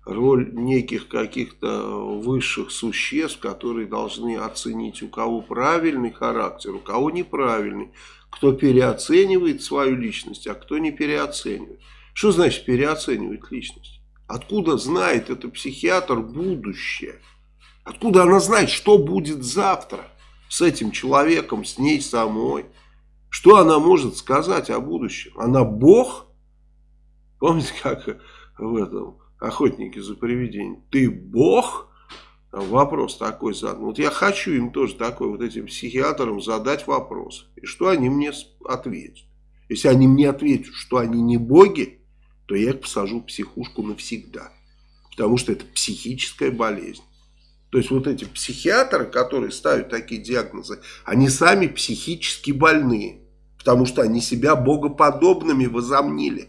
роль неких каких-то высших существ, которые должны оценить, у кого правильный характер, у кого неправильный, кто переоценивает свою личность, а кто не переоценивает. Что значит переоценивать личность? Откуда знает этот психиатр будущее? Откуда она знает, что будет завтра с этим человеком, с ней самой? Что она может сказать о будущем? Она Бог? Помните, как в этом охотники за привидениями, ты бог? Вопрос такой задан. Вот я хочу им тоже такой, вот этим психиатрам задать вопрос. И что они мне ответят? Если они мне ответят, что они не боги, то я их посажу в психушку навсегда. Потому что это психическая болезнь. То есть вот эти психиатры, которые ставят такие диагнозы, они сами психически больные. Потому что они себя богоподобными возомнили.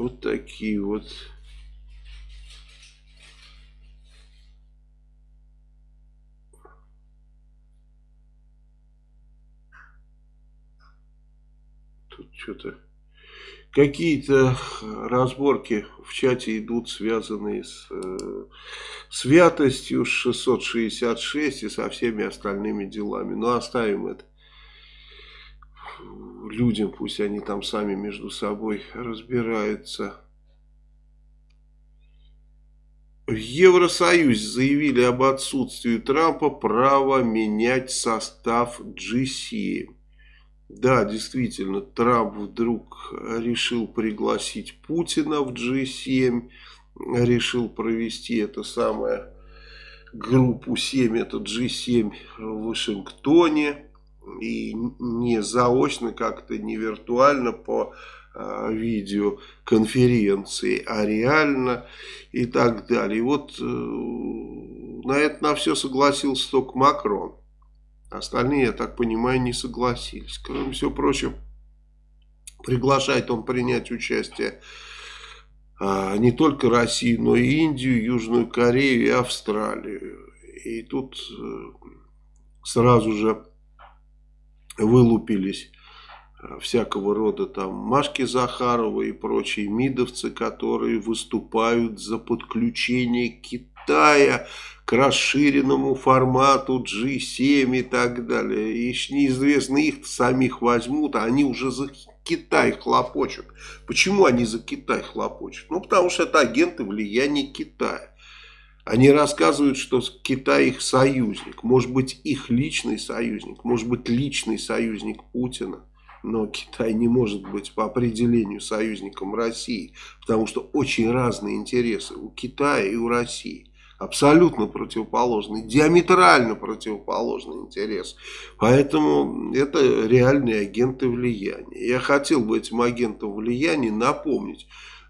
Вот такие вот. Тут что-то... Какие-то разборки в чате идут, связанные с э, святостью, с 666 и со всеми остальными делами. Но оставим это людям, пусть они там сами между собой разбираются. В Евросоюзе заявили об отсутствии Трампа права менять состав G7. Да, действительно, Трамп вдруг решил пригласить Путина в G7, решил провести это самое группу 7, это G7 в Вашингтоне. И не заочно как-то, не виртуально по э, видеоконференции, а реально и так далее. И вот э, на это на все согласился только Макрон. Остальные, я так понимаю, не согласились. Кроме всего прочего, приглашает он принять участие а, не только Россию, но и Индию, Южную Корею и Австралию. И тут э, сразу же вылупились э, всякого рода там Машки Захарова и прочие мидовцы, которые выступают за подключение Китая к расширенному формату G7 и так далее. И неизвестно, их самих возьмут, а они уже за Китай хлопочут. Почему они за Китай хлопочут? Ну, потому что это агенты влияния Китая. Они рассказывают, что Китай их союзник. Может быть, их личный союзник. Может быть, личный союзник Путина. Но Китай не может быть по определению союзником России. Потому что очень разные интересы у Китая и у России абсолютно противоположный, диаметрально противоположный интерес. Поэтому это реальные агенты влияния. Я хотел бы этим агентам влияния напомнить,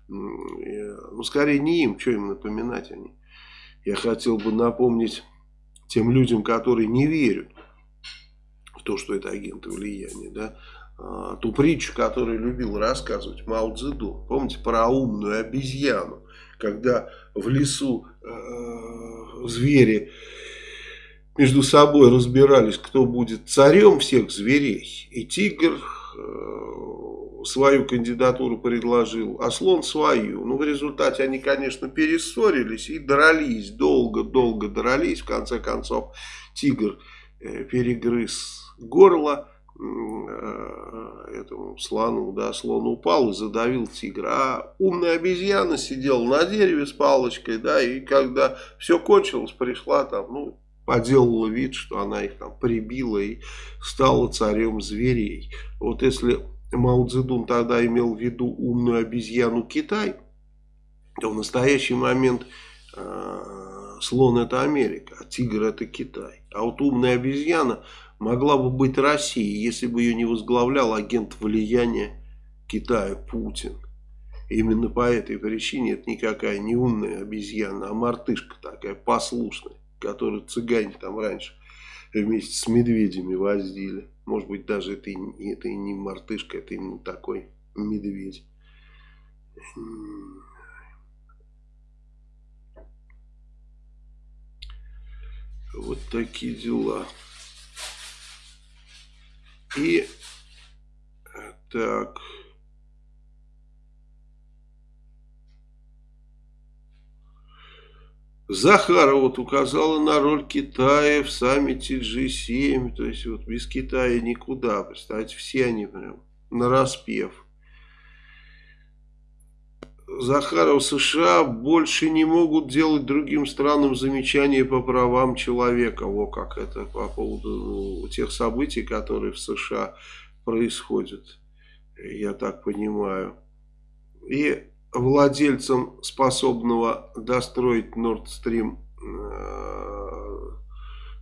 ну скорее не им, что им напоминать они. Я хотел бы напомнить тем людям, которые не верят в то, что это агенты влияния, да, а, ту притчу, которую любил рассказывать Мао Цзэдун. Помните про умную обезьяну? когда в лесу э, звери между собой разбирались, кто будет царем всех зверей. И тигр э, свою кандидатуру предложил, а слон свою. Ну, в результате они, конечно, перессорились и дрались, долго-долго дрались. В конце концов, тигр э, перегрыз горло Э, этому слону, да, слон упал и задавил тигра, а умная обезьяна сидела на дереве с палочкой, да, и когда все кончилось, пришла там, ну, поделала вид, что она их там прибила и стала царем зверей. Вот если Мао Цзэдун тогда имел в виду умную обезьяну Китай, то в настоящий момент э, слон это Америка, а тигр это Китай. А вот умная обезьяна могла бы быть Россией, если бы ее не возглавлял агент влияния Китая Путин. именно по этой причине это никакая не умная обезьяна, а мартышка такая послушная, которую цыгане там раньше вместе с медведями возили. Может быть даже это это и не мартышка, это именно такой медведь. Вот такие дела. И так. Захарова вот указала на роль Китая в саммите G7. То есть вот без Китая никуда. Представьте, все они прям на распев. Захаров США больше не могут делать другим странам замечания по правам человека. Во как это по поводу ну, тех событий, которые в США происходят. Я так понимаю. И владельцам способного достроить Nord Stream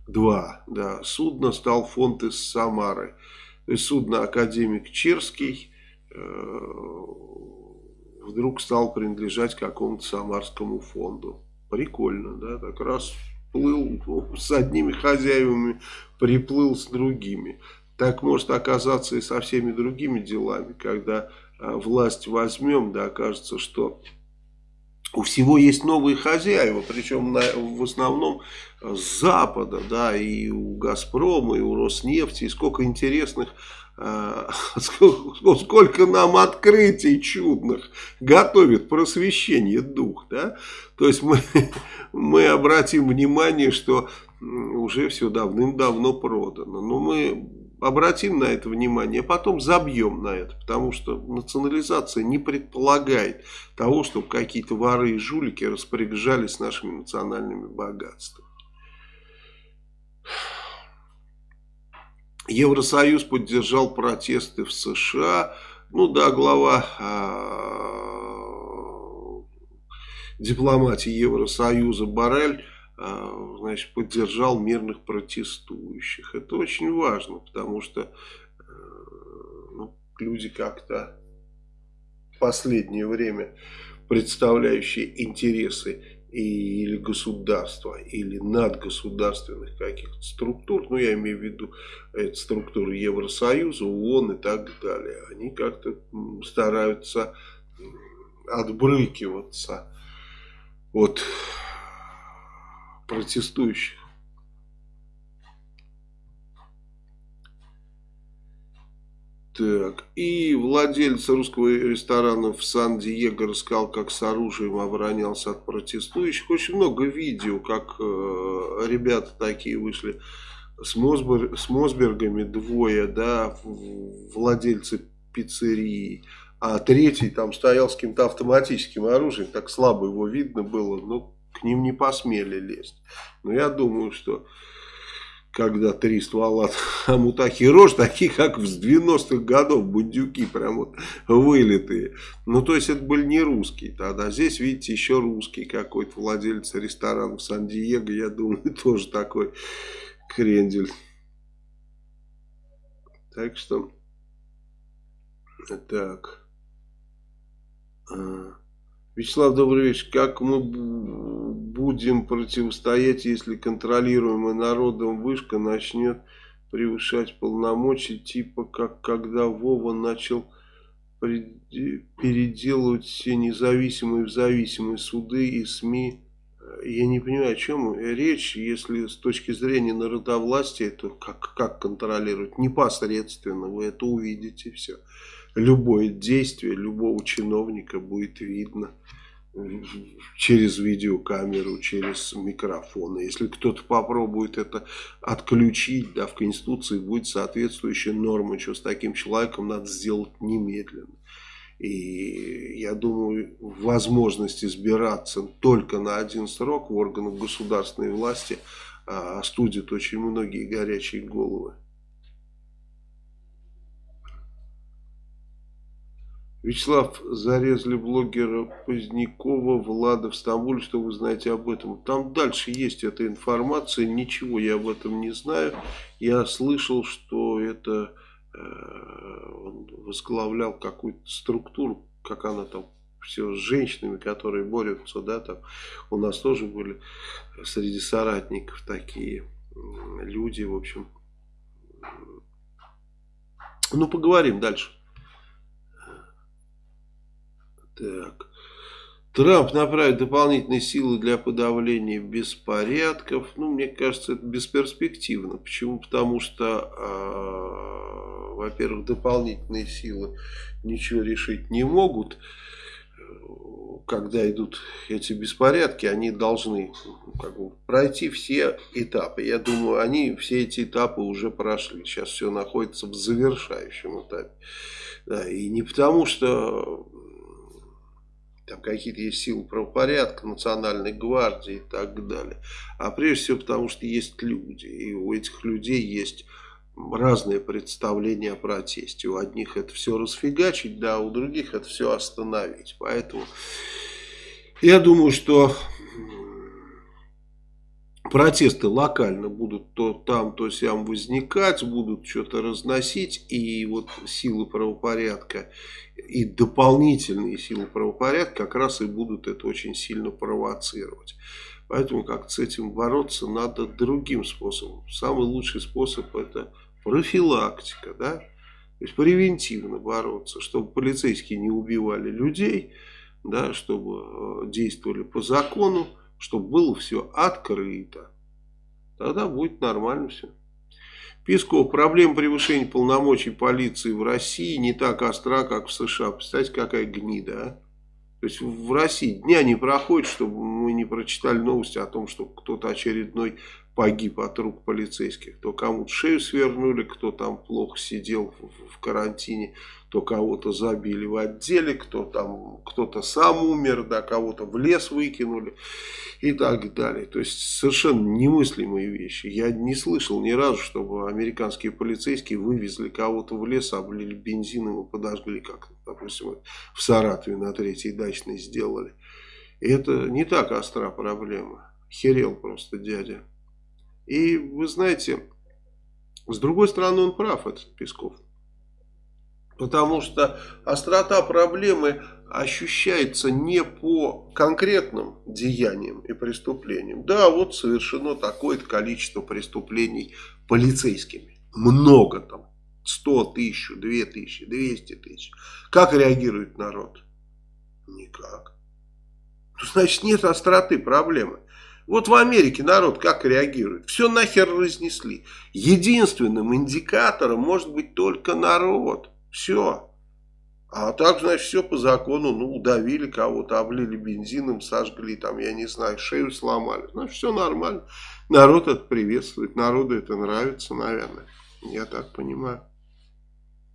2 э, да, судно стал фонд из Самары. То есть судно Академик Черский э, вдруг стал принадлежать какому-то самарскому фонду. Прикольно, да, так раз плыл <laughs> с одними хозяевами, приплыл с другими. Так может оказаться и со всеми другими делами, когда власть возьмем, да, окажется, что у всего есть новые хозяева, причем на, в основном с Запада, да, и у Газпрома, и у Роснефти, и сколько интересных <laughs> а, сколько нам открытий чудных готовит просвещение дух, да? То есть мы, <laughs> мы обратим внимание, что уже все давным-давно продано. Но мы обратим на это внимание, а потом забьем на это, потому что национализация не предполагает того, чтобы какие-то воры и жулики распоряжались нашими национальными богатствами. Евросоюз поддержал протесты в США. Ну да, глава э, дипломатии Евросоюза Барель а, значит, поддержал мирных протестующих. Это очень важно, потому что э, ну, люди как-то в последнее время представляющие интересы или государства, или надгосударственных каких-то структур, ну я имею в виду структуры Евросоюза, ООН и так далее, они как-то стараются отбрыкиваться от протестующих. Так, и владелец русского ресторана в Сан-Диего рассказал, как с оружием оборонялся от протестующих. Очень много видео, как э, ребята такие вышли с, Мосбер, с Мосбергами, двое, да, владельцы пиццерии. А третий там стоял с каким-то автоматическим оружием, так слабо его видно было, но к ним не посмели лезть. Но я думаю, что когда три ствола <laughs> Амутахи рожь, такие как в 90-х годов, бундюки прям вот вылитые. Ну, то есть это были не русские тогда. Здесь, видите, еще русский какой-то владелец ресторана в Сан-Диего, я думаю, <laughs> тоже такой крендель. Так что, так. Вячеслав, добрый вечер. Как мы будем противостоять, если контролируемая народом вышка начнет превышать полномочия, типа как когда Вова начал переделывать все независимые в зависимые суды и СМИ. Я не понимаю, о чем речь, если с точки зрения народовластия, то как, как контролировать? Непосредственно вы это увидите все любое действие любого чиновника будет видно через видеокамеру, через микрофон. Если кто-то попробует это отключить, да, в Конституции будет соответствующая норма, что с таким человеком надо сделать немедленно. И я думаю, возможность избираться только на один срок в органах государственной власти а, остудит очень многие горячие головы. Вячеслав, зарезали блогера Позднякова, Влада в Стамбуле, что вы знаете об этом? Там дальше есть эта информация, ничего я об этом не знаю. Я слышал, что это э, он возглавлял какую-то структуру, как она там, все с женщинами, которые борются, да, там у нас тоже были среди соратников такие люди, в общем. Ну, поговорим дальше. Так. Трамп направит дополнительные силы для подавления беспорядков. Ну, мне кажется, это бесперспективно. Почему? Потому что, э, во-первых, дополнительные силы ничего решить не могут. Когда идут эти беспорядки, они должны ну, как бы, пройти все этапы. Я думаю, они все эти этапы уже прошли. Сейчас все находится в завершающем этапе. Да, и не потому, что там какие-то есть силы правопорядка, национальной гвардии и так далее. А прежде всего потому, что есть люди, и у этих людей есть разные представления о протесте. У одних это все расфигачить, да, у других это все остановить. Поэтому я думаю, что протесты локально будут то там, то сям возникать, будут что-то разносить, и вот силы правопорядка и дополнительные силы правопорядка как раз и будут это очень сильно провоцировать. Поэтому как с этим бороться надо другим способом. Самый лучший способ это профилактика, да, то есть превентивно бороться, чтобы полицейские не убивали людей, да, чтобы э, действовали по закону, чтобы было все открыто. Тогда будет нормально все. Песков, проблема превышения полномочий полиции в России не так остра, как в США. Представьте, какая гнида, а? То есть в России дня не проходит, чтобы мы не прочитали новости о том, что кто-то очередной погиб от рук полицейских. То кому-то шею свернули, кто там плохо сидел в, карантине, то кого-то забили в отделе, кто там, кто-то сам умер, да, кого-то в лес выкинули и так далее. То есть совершенно немыслимые вещи. Я не слышал ни разу, чтобы американские полицейские вывезли кого-то в лес, облили бензином и подожгли, как, допустим, в Саратове на третьей дачной сделали. И это не так остра проблема. Херел просто дядя. И вы знаете, с другой стороны он прав, этот Песков. Потому что острота проблемы ощущается не по конкретным деяниям и преступлениям. Да, вот совершено такое-то количество преступлений полицейскими. Много там. 100 тысяч, 2 тысячи, 200 тысяч. Как реагирует народ? Никак. Ну, значит, нет остроты проблемы. Вот в Америке народ как реагирует? Все нахер разнесли. Единственным индикатором может быть только народ. Все. А так, значит, все по закону, ну, удавили кого-то, облили бензином, сожгли, там, я не знаю, шею сломали. Значит, все нормально. Народ это приветствует, народу это нравится, наверное. Я так понимаю.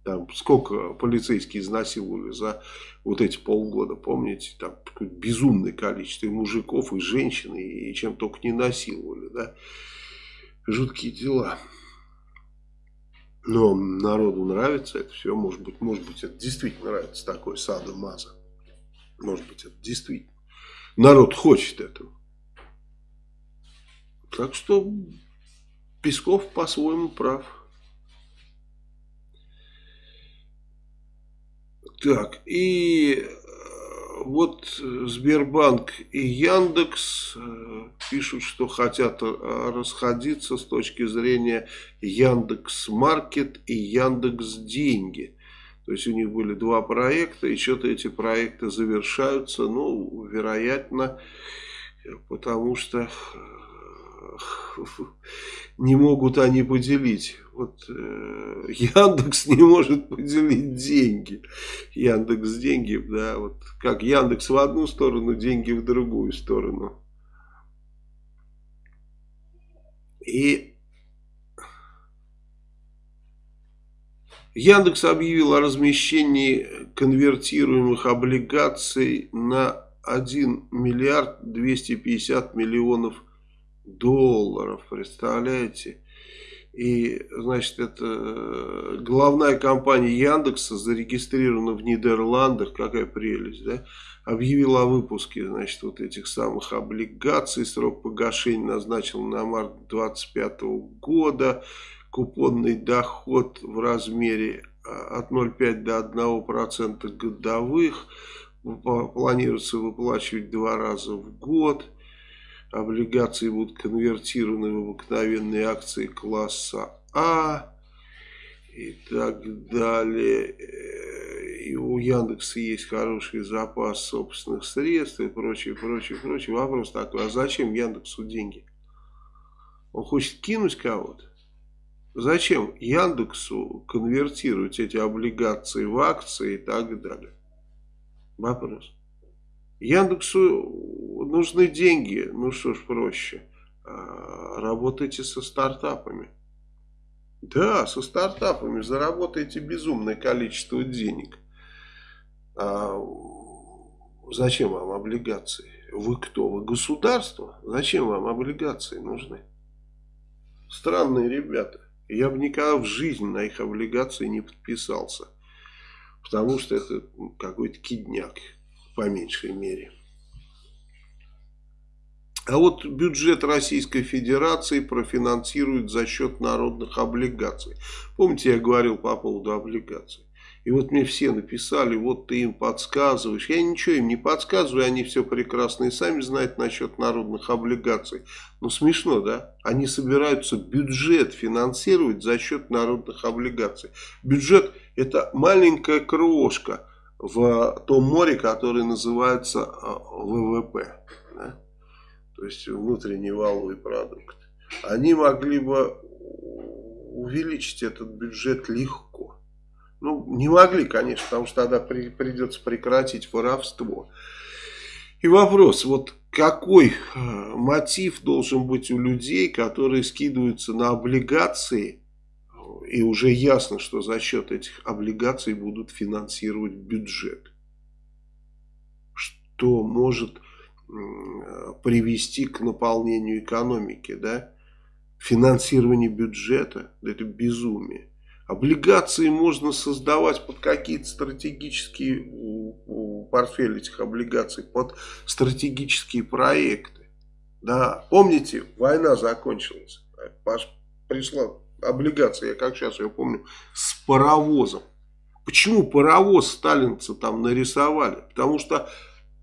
Там сколько полицейские изнасиловали за вот эти полгода, помните, там безумное количество и мужиков, и женщин, и, чем только не насиловали, да. Жуткие дела. Но народу нравится это все, может быть, может быть, это действительно нравится такой садо-маза. Может быть, это действительно. Народ хочет этого. Так что Песков по-своему прав. Так, и вот Сбербанк и Яндекс э, пишут, что хотят э, расходиться с точки зрения Яндекс Маркет и Яндекс Деньги. То есть у них были два проекта, и что-то эти проекты завершаются, ну, вероятно, потому что э, не могут они поделить. Вот э, Яндекс не может поделить деньги. Яндекс деньги, да, вот как Яндекс в одну сторону, деньги в другую сторону. И Яндекс объявил о размещении конвертируемых облигаций на 1 миллиард 250 миллионов долларов, представляете? И, значит, это э, главная компания Яндекса зарегистрирована в Нидерландах, какая прелесть, да? Объявила о выпуске, значит, вот этих самых облигаций. Срок погашения назначил на март 2025 года. Купонный доход в размере а, от 0,5 до 1% годовых. Планируется выплачивать два раза в год облигации будут конвертированы в обыкновенные акции класса А и так далее. И у Яндекса есть хороший запас собственных средств и прочее, прочее, прочее. Вопрос такой, а зачем Яндексу деньги? Он хочет кинуть кого-то? Зачем Яндексу конвертировать эти облигации в акции и так далее? Вопрос. Яндексу нужны деньги, ну что ж проще, а, работайте со стартапами. Да, со стартапами заработаете безумное количество денег. А зачем вам облигации? Вы кто? Вы государство? Зачем вам облигации нужны? Странные ребята. Я бы никогда в жизни на их облигации не подписался. Потому что это какой-то кидняк по меньшей мере. А вот бюджет Российской Федерации профинансирует за счет народных облигаций. Помните, я говорил по поводу облигаций? И вот мне все написали, вот ты им подсказываешь. Я ничего им не подсказываю, они все прекрасно и сами знают насчет народных облигаций. Но смешно, да? Они собираются бюджет финансировать за счет народных облигаций. Бюджет это маленькая крошка в том море, которое называется а, ВВП, да? то есть внутренний валовый продукт. Они могли бы увеличить этот бюджет легко. Ну, не могли, конечно, потому что тогда при, придется прекратить воровство. И вопрос, вот какой э, мотив должен быть у людей, которые скидываются на облигации, и уже ясно, что за счет этих облигаций будут финансировать бюджет. Что может привести к наполнению экономики, да? Финансирование бюджета, это безумие. Облигации можно создавать под какие-то стратегические, портфели этих облигаций, под стратегические проекты. Да, помните, война закончилась. Пришла облигация, я как сейчас ее помню, с паровозом. Почему паровоз сталинцы там нарисовали? Потому что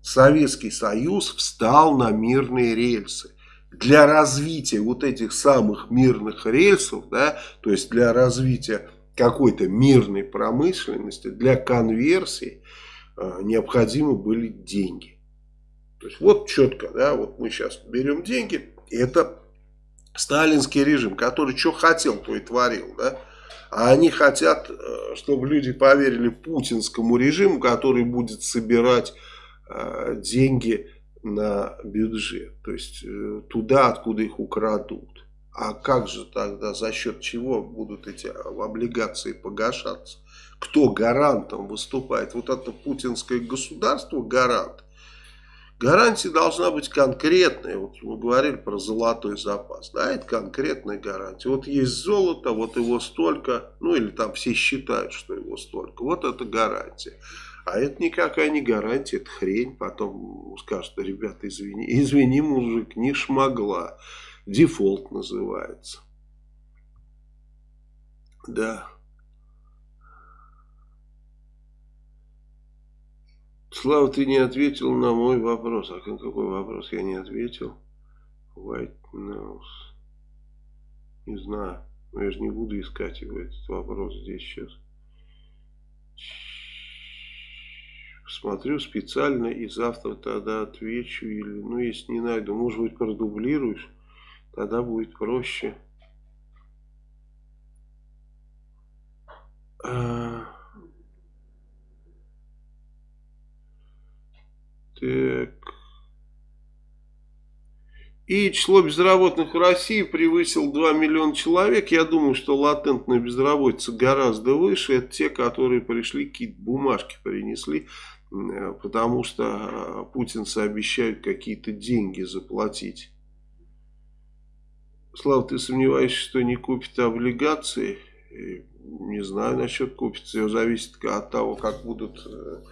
Советский Союз встал на мирные рельсы. Для развития вот этих самых мирных рельсов, да, то есть для развития какой-то мирной промышленности, для конверсии э, необходимы были деньги. То есть вот четко, да, вот мы сейчас берем деньги, это сталинский режим, который что хотел, то и творил, да. А они хотят, э, чтобы люди поверили путинскому режиму, который будет собирать э, деньги на бюджет. То есть э, туда, откуда их украдут. А как же тогда, за счет чего будут эти облигации погашаться? Кто гарантом выступает? Вот это путинское государство гарант. Гарантия должна быть конкретная. Вот мы говорили про золотой запас. Да, это конкретная гарантия. Вот есть золото, вот его столько. Ну или там все считают, что его столько. Вот это гарантия. А это никакая не гарантия, это хрень. Потом скажут, ребята, извини. <laughs> Извини, мужик, не шмогла. Дефолт называется. Да. Слава, ты не ответил на мой вопрос. А какой вопрос я не ответил? White Nose. Не знаю. Я же не буду искать его, этот вопрос здесь сейчас. Смотрю специально и завтра тогда отвечу. Или, ну, если не найду, может быть, продублируешь. Тогда будет проще. А... Так. И число безработных в России превысило 2 миллиона человек. Я думаю, что латентная безработица гораздо выше. Это те, которые пришли, какие-то бумажки принесли. Потому что а, путинцы обещают какие-то деньги заплатить. Слава, ты сомневаешься, что не купит облигации? Не знаю насчет купит. Все зависит от того, как будут э,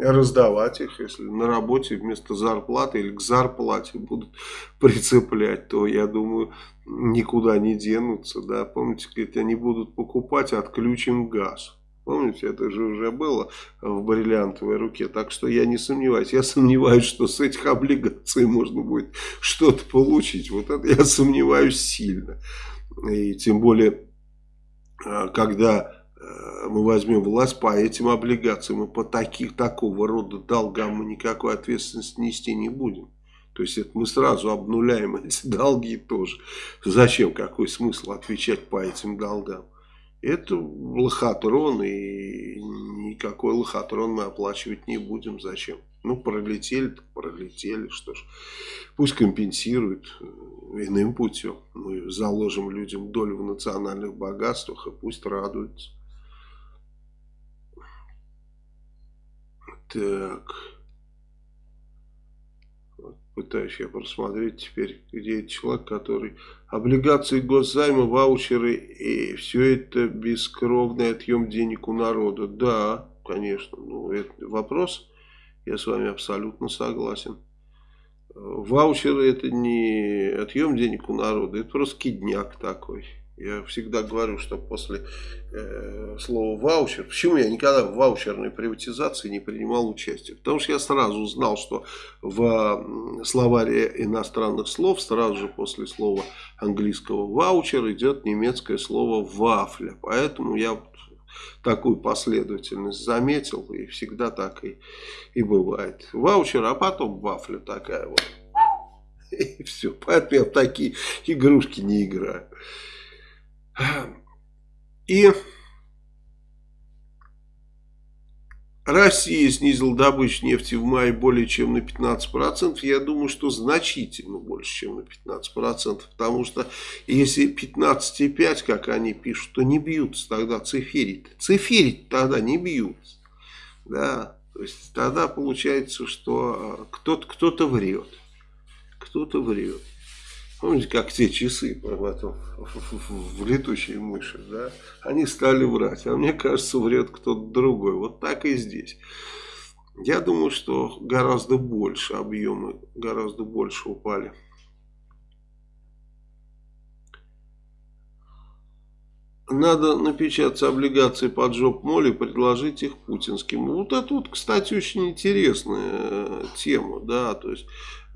раздавать их, если на работе вместо зарплаты или к зарплате будут <laughs> прицеплять, то, я думаю, никуда не денутся, да, помните, говорит, они будут покупать, отключим газ. Помните, это же уже было в бриллиантовой руке. Так что я не сомневаюсь. Я сомневаюсь, что с этих облигаций можно будет что-то получить. Вот это я сомневаюсь сильно. И тем более, а, когда мы возьмем власть по этим облигациям, и по таких, такого рода долгам мы никакой ответственности нести не будем. То есть это мы сразу обнуляем <laughs> эти долги тоже. Зачем, какой смысл отвечать по этим долгам? Это лохотрон, и никакой лохотрон мы оплачивать не будем. Зачем? Ну, пролетели, пролетели, что ж. Пусть компенсируют э, иным путем. Мы заложим людям долю в национальных богатствах, и пусть радуются. Так. Вот пытаюсь я просмотреть теперь, где этот человек, который... Облигации госзайма, ваучеры и все это бескровный отъем денег у народа. Да, конечно. Ну, это вопрос, я с вами абсолютно согласен. Ваучеры это не отъем денег у народа, это просто кидняк такой. Я всегда говорю, что после э, слова ваучер, почему я никогда в ваучерной приватизации не принимал участие? Потому что я сразу знал, что в словаре иностранных слов сразу же после слова английского ваучер идет немецкое слово вафля. Поэтому я такую последовательность заметил, и всегда так и, и бывает. Ваучер, а потом вафля такая вот. <laughs> И все. Поэтому я в такие игрушки не играю. И Россия снизила добычу нефти в мае более чем на 15%. Я думаю, что значительно больше, чем на 15%. Потому что если 15,5, как они пишут, то не бьются тогда циферит. Циферит тогда не бьются. Да, то есть тогда получается, что кто-то кто, -то, врет. Кто-то врет. Помните, как те часы потом в летучие мыши, да? Они стали врать, а мне кажется, врет кто-то другой. Вот так и здесь. Я думаю, что гораздо больше объемы, гораздо больше упали. Надо напечатать облигации под жоп моли и предложить их путинским. Вот это вот, кстати, очень интересная э, тема, да, то есть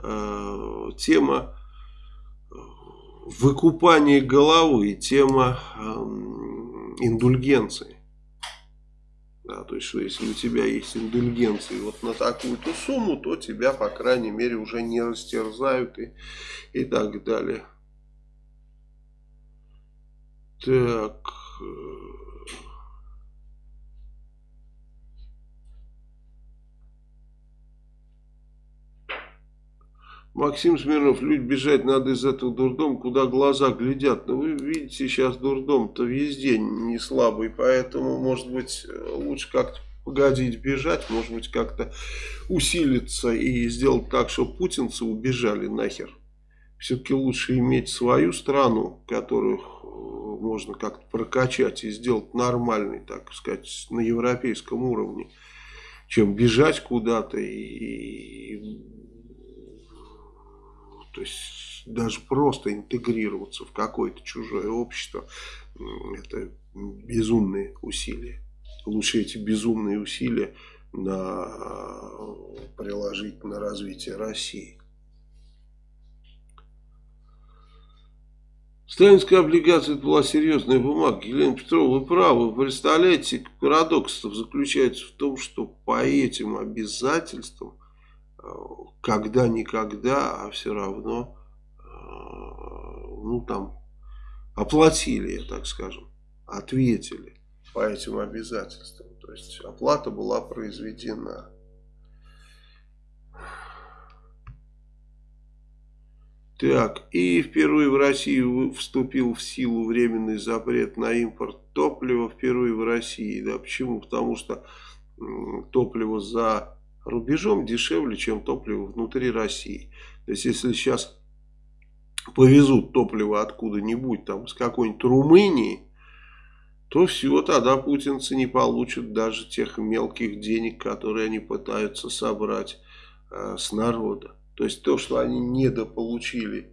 э, тема выкупания головы, тема э, индульгенции. Да, то есть, что если у тебя есть индульгенции вот на такую-то сумму, то тебя, по крайней мере, уже не растерзают и, и так далее. Так. Максим Смирнов, люди бежать надо из этого дурдома, куда глаза глядят. Но ну, вы видите, сейчас дурдом-то везде не слабый, поэтому, может быть, лучше как-то погодить бежать, может быть, как-то усилиться и сделать так, чтобы путинцы убежали нахер. Все-таки лучше иметь свою страну, которую можно как-то прокачать и сделать нормальный, так сказать, на европейском уровне, чем бежать куда-то и то есть даже просто интегрироваться в какое-то чужое общество, это безумные усилия. Лучше эти безумные усилия на, приложить на развитие России. Сталинская облигация была серьезная бумага. Елена Петрова, вы правы. Вы представляете, парадокс заключается в том, что по этим обязательствам, э, когда-никогда, а все равно, э, ну там, оплатили, так скажем, ответили по этим обязательствам. То есть оплата была произведена. Так, и впервые в России вступил в силу временный запрет на импорт топлива, впервые в России. Да, почему? Потому что топливо за рубежом дешевле, чем топливо внутри России. То есть, если сейчас повезут топливо откуда-нибудь, там, с какой-нибудь Румынии, то все, тогда путинцы не получат даже тех мелких денег, которые они пытаются собрать э, с народа. То есть то, что они недополучили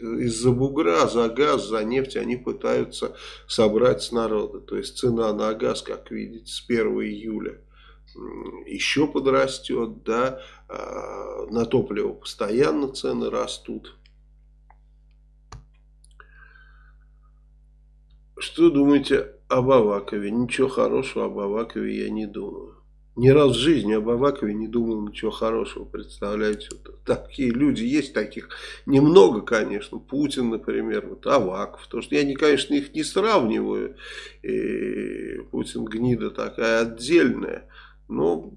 из-за бугра, за газ, за нефть они пытаются собрать с народа. То есть цена на газ, как видите, с 1 июля еще подрастет, да, а, на топливо постоянно цены растут. Что думаете об Авакове? Ничего хорошего об Авакове я не думаю. Ни раз в жизни об Авакове не думал ничего хорошего, представляете. Вот такие люди есть, таких немного, конечно. Путин, например, вот Аваков. То, что я, конечно, их не сравниваю. И Путин гнида такая отдельная. Но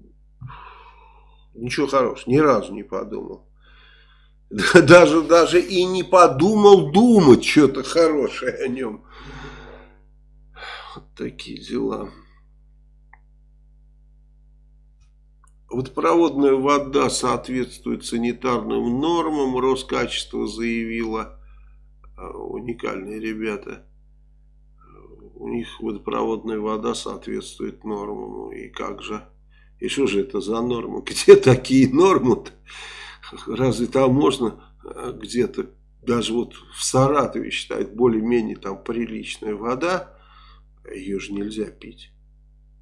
ничего хорошего, ни разу не подумал. <laughs> Даже, даже и не подумал думать что-то хорошее о нем. Вот такие дела. Водопроводная вода соответствует санитарным нормам. Роскачество заявила. А, уникальные ребята. У них водопроводная вода соответствует нормам. И как же? И что же это за нормы? <laughs> Где такие нормы-то? Разве там можно а, где-то, даже вот в Саратове считают более-менее там приличная вода, ее же нельзя пить.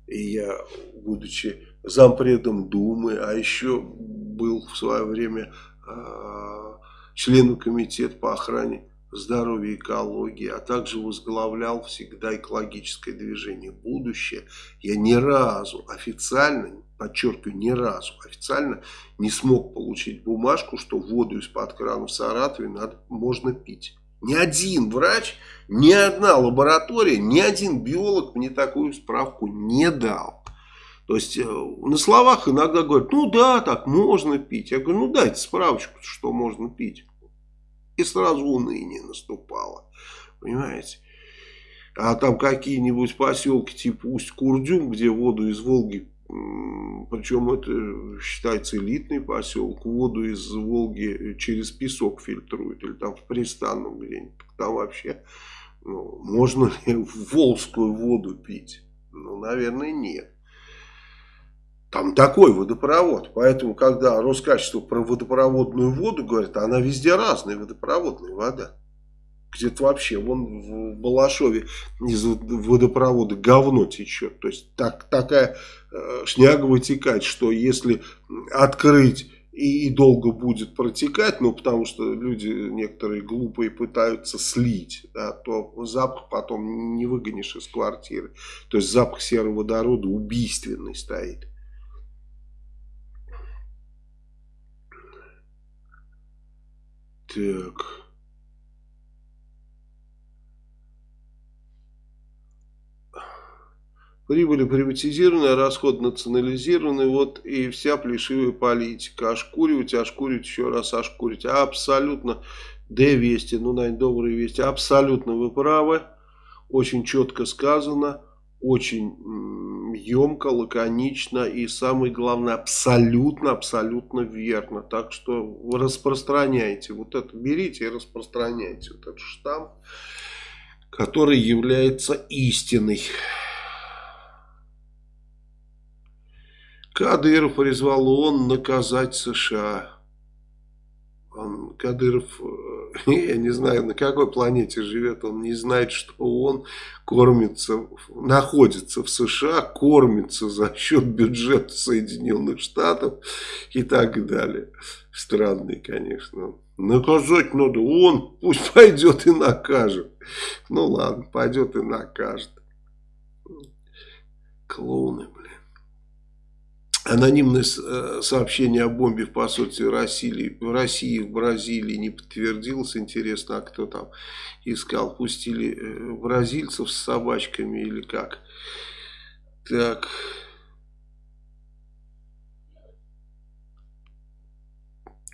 И я, будучи зампредом Думы, а еще был в свое время э, членом комитета по охране здоровья и экологии, а также возглавлял всегда экологическое движение «Будущее», я ни разу официально, подчеркиваю, ни разу официально не смог получить бумажку, что воду из-под крана в Саратове надо, можно пить. Ни один врач, ни одна лаборатория, ни один биолог мне такую справку не дал. То есть э, на словах иногда говорят, ну да, так можно пить. Я говорю, ну дайте справочку, что можно пить. И сразу уныние наступало. Понимаете? А там какие-нибудь поселки типа Усть-Курдюм, где воду из Волги, причем это считается элитный поселок, воду из Волги через песок фильтруют, или там в Пристанном где-нибудь. Там вообще ну, можно ли волжскую воду пить? Ну, наверное, нет. Там такой водопровод. Поэтому, когда Роскачество про водопроводную воду говорит, она везде разная водопроводная вода. где-то вообще, вон в Балашове из водопровода говно течет. То есть так, такая э, шняга вытекает, что если открыть и, и долго будет протекать, ну потому что люди некоторые глупые пытаются слить, да, то запах потом не выгонишь из квартиры. То есть запах сероводорода убийственный стоит. Так... Прибыли приватизированы, расход национализированы, вот и вся плешивая политика. Ошкуривать, ошкуривать, еще раз ошкурить. Абсолютно, Д вести, ну, наверное, добрые вести. Абсолютно вы правы, очень четко сказано, очень емко, лаконично и самое главное, абсолютно, абсолютно верно. Так что распространяйте, вот это берите и распространяйте вот этот штамп, который является истиной. Кадыров призвал ООН наказать США. Он, Кадыров, э, <laughs> я не знаю, на какой планете живет, он не знает, что он кормится, находится в США, кормится за счет бюджета Соединенных Штатов и так далее. Странный, конечно. Наказать надо, он пусть <laughs> пойдет и накажет. Ну ладно, пойдет и накажет. Клоуны, блин. Анонимное э, сообщение о бомбе в посольстве России, в России, в Бразилии не подтвердилось. Интересно, а кто там искал? Пустили э, бразильцев с собачками или как? Так...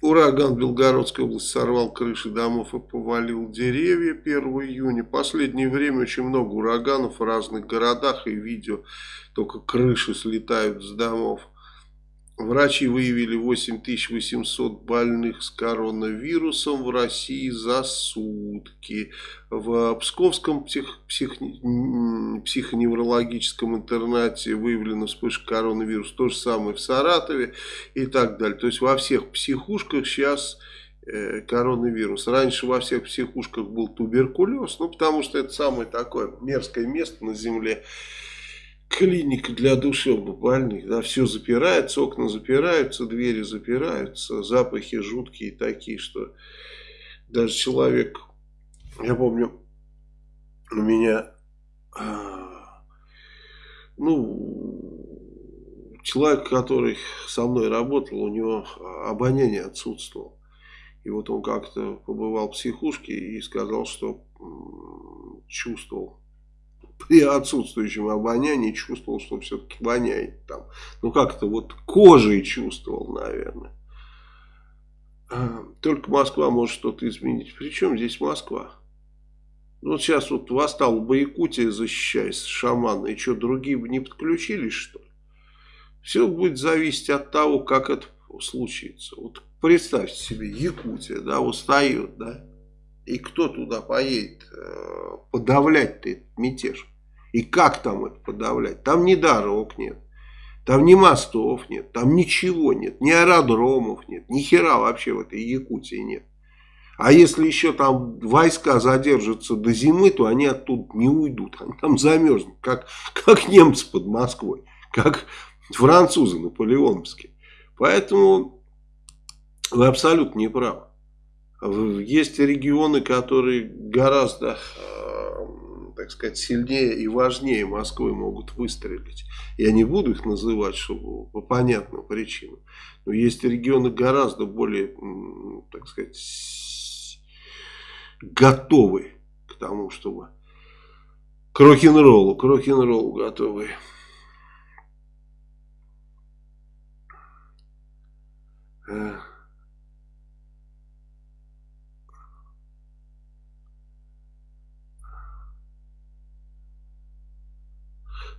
Ураган в Белгородской области сорвал крыши домов и повалил деревья 1 июня. Последнее время очень много ураганов в разных городах и видео, только крыши слетают с домов. Врачи выявили 8800 больных с коронавирусом в России за сутки. В Псковском псих, псих, психоневрологическом интернате выявлена вспышка коронавируса. То же самое в Саратове и так далее. То есть во всех психушках сейчас э, коронавирус. Раньше во всех психушках был туберкулез. Ну потому что это самое такое мерзкое место на земле клиника для душевнобольных, да, все запирается, окна запираются, двери запираются, запахи жуткие такие, что даже человек, я помню, у меня, а, ну, человек, который со мной работал, у него обоняние отсутствовало. И вот он как-то побывал в психушке и сказал, что чувствовал при отсутствующем обонянии чувствовал, что все-таки воняет там. Ну как-то вот кожей чувствовал, наверное. А, только Москва может что-то изменить. Причем здесь Москва? Ну, вот сейчас вот восстал бы Якутия, защищаясь шамана, и что, другие бы не подключились, что ли? Все будет зависеть от того, как это случится. Вот представьте себе, Якутия, да, устает, да, и кто туда поедет э, подавлять-то этот мятеж? И как там это подавлять? Там ни дорог нет. Там ни мостов нет, там ничего нет, ни аэродромов нет, ни хера вообще в этой Якутии нет. А если еще там войска задержатся до зимы, то они оттуда не уйдут, они там замерзнут, как, как немцы под Москвой, как французы наполеоновские. Поэтому вы абсолютно не правы. Есть регионы, которые гораздо, э, так сказать, сильнее и важнее Москвы могут выстрелить. Я не буду их называть, чтобы по понятным причинам. Но есть регионы гораздо более, так сказать, готовы к тому, чтобы к рок-н-роллу, к рок-н-роллу готовы. Uh...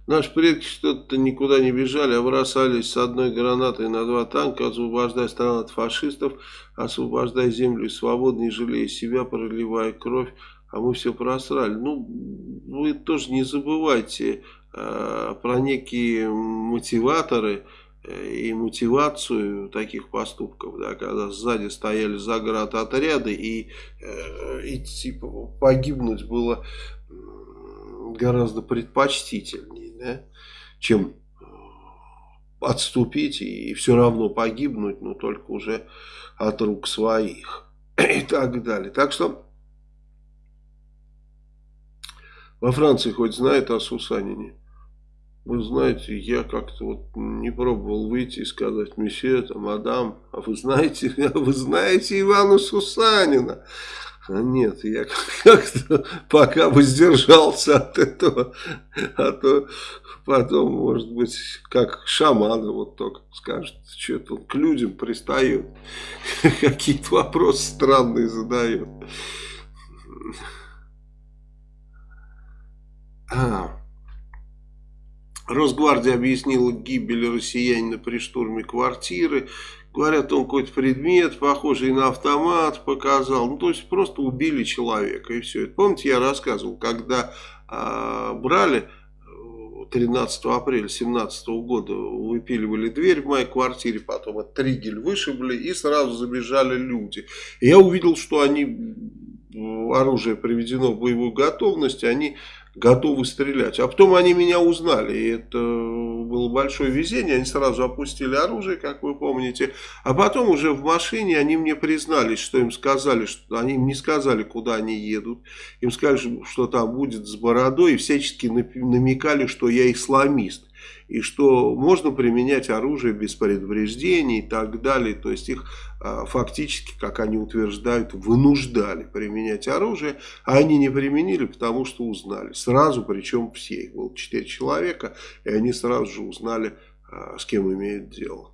Наши предки что-то никуда не бежали, а бросались с одной гранатой на два танка, освобождая страну от фашистов, освобождая землю и свободу, не жалея себя, проливая кровь, а мы все просрали. Ну, вы тоже не забывайте э, про некие мотиваторы, и мотивацию таких поступков, да, когда сзади стояли заградотряды и э, идти типа, погибнуть было гораздо предпочтительнее, да, чем отступить и все равно погибнуть, но только уже от рук своих <clears throat> и так далее. Так что во Франции хоть знает о Сусанине? Вы знаете, я как-то вот не пробовал выйти и сказать, месье, там, мадам, а вы знаете, <laughs> а вы знаете Ивана Сусанина? А нет, я как-то пока бы сдержался от этого, а то потом, может быть, как шаман вот только скажет, что-то он к людям пристает, <laughs> какие-то вопросы странные задает. А. Росгвардия объяснила гибель россиянина при штурме квартиры. Говорят, он какой-то предмет, похожий на автомат, показал. Ну, то есть, просто убили человека, и все. Помните, я рассказывал, когда э, брали 13 апреля 2017 года, выпиливали дверь в моей квартире, потом от тригель вышибли, и сразу забежали люди. Я увидел, что они, оружие приведено в боевую готовность, они готовы стрелять. А потом они меня узнали, и это было большое везение, они сразу опустили оружие, как вы помните. А потом уже в машине они мне признались, что им сказали, что они им не сказали, куда они едут. Им сказали, что там будет с бородой, и всячески намекали, что я исламист и что можно применять оружие без предупреждений и так далее. То есть их а, фактически, как они утверждают, вынуждали применять оружие, а они не применили, потому что узнали. Сразу, причем все, их было 4 человека, и они сразу же узнали, а, с кем имеют дело.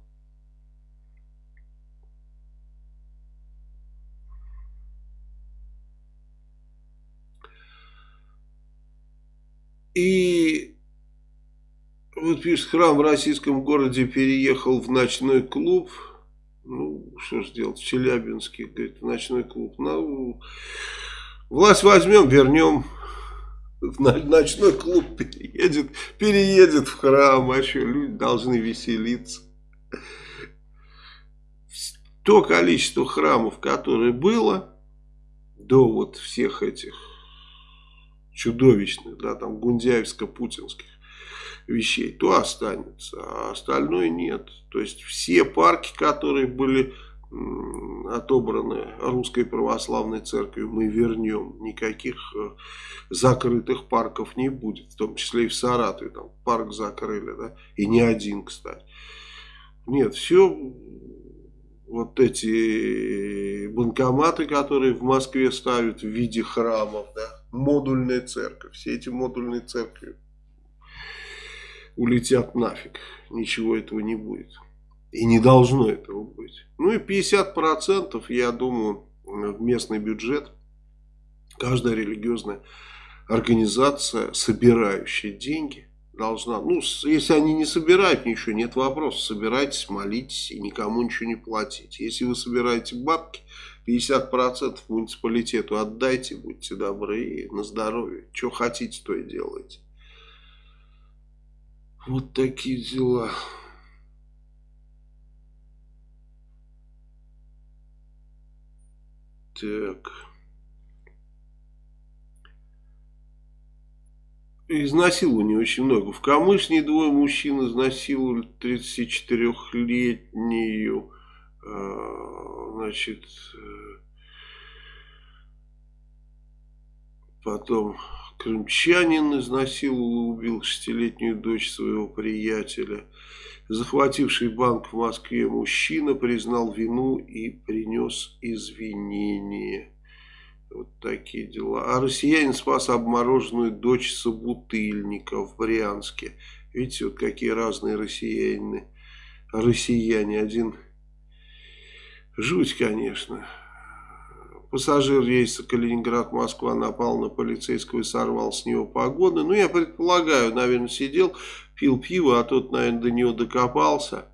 И вот пишет, храм в российском городе переехал в ночной клуб. Ну, что ж делать, в Челябинске, говорит, ночной клуб. Ну, власть возьмем, вернем. Ночной клуб переедет, переедет в храм, а что, люди должны веселиться. То количество храмов, которое было до вот всех этих чудовищных, да, там, гундяевско-путинских, вещей, то останется, а остальное нет. То есть все парки, которые были отобраны Русской Православной Церковью, мы вернем. Никаких э, закрытых парков не будет, в том числе и в Саратове, там парк закрыли, да, и не один, кстати. Нет, все вот эти банкоматы, которые в Москве ставят в виде храмов, да, модульная церковь, все эти модульные церкви улетят нафиг. Ничего этого не будет. И не должно этого быть. Ну и 50% я думаю в местный бюджет каждая религиозная организация, собирающая деньги, должна, ну, если они не собирают ничего, нет вопроса, собирайтесь, молитесь и никому ничего не платите. Если вы собираете бабки, 50% муниципалитету отдайте, будьте добры на здоровье. Что хотите, то и делайте. Вот такие дела. Так. Изнасилований очень много. В Камышне двое мужчин изнасиловали 34-летнюю, а, значит, э, потом Крымчанин изнасиловал и убил шестилетнюю дочь своего приятеля. Захвативший банк в Москве мужчина признал вину и принес извинения. Вот такие дела. А россиянин спас обмороженную дочь собутыльника в Брянске. Видите, вот какие разные россияне. Россияне. Один жуть, конечно. Пассажир рейса Калининград-Москва напал на полицейского и сорвал с него погоны. Ну, я предполагаю, наверное, сидел, пил пиво, а тот, наверное, до него докопался,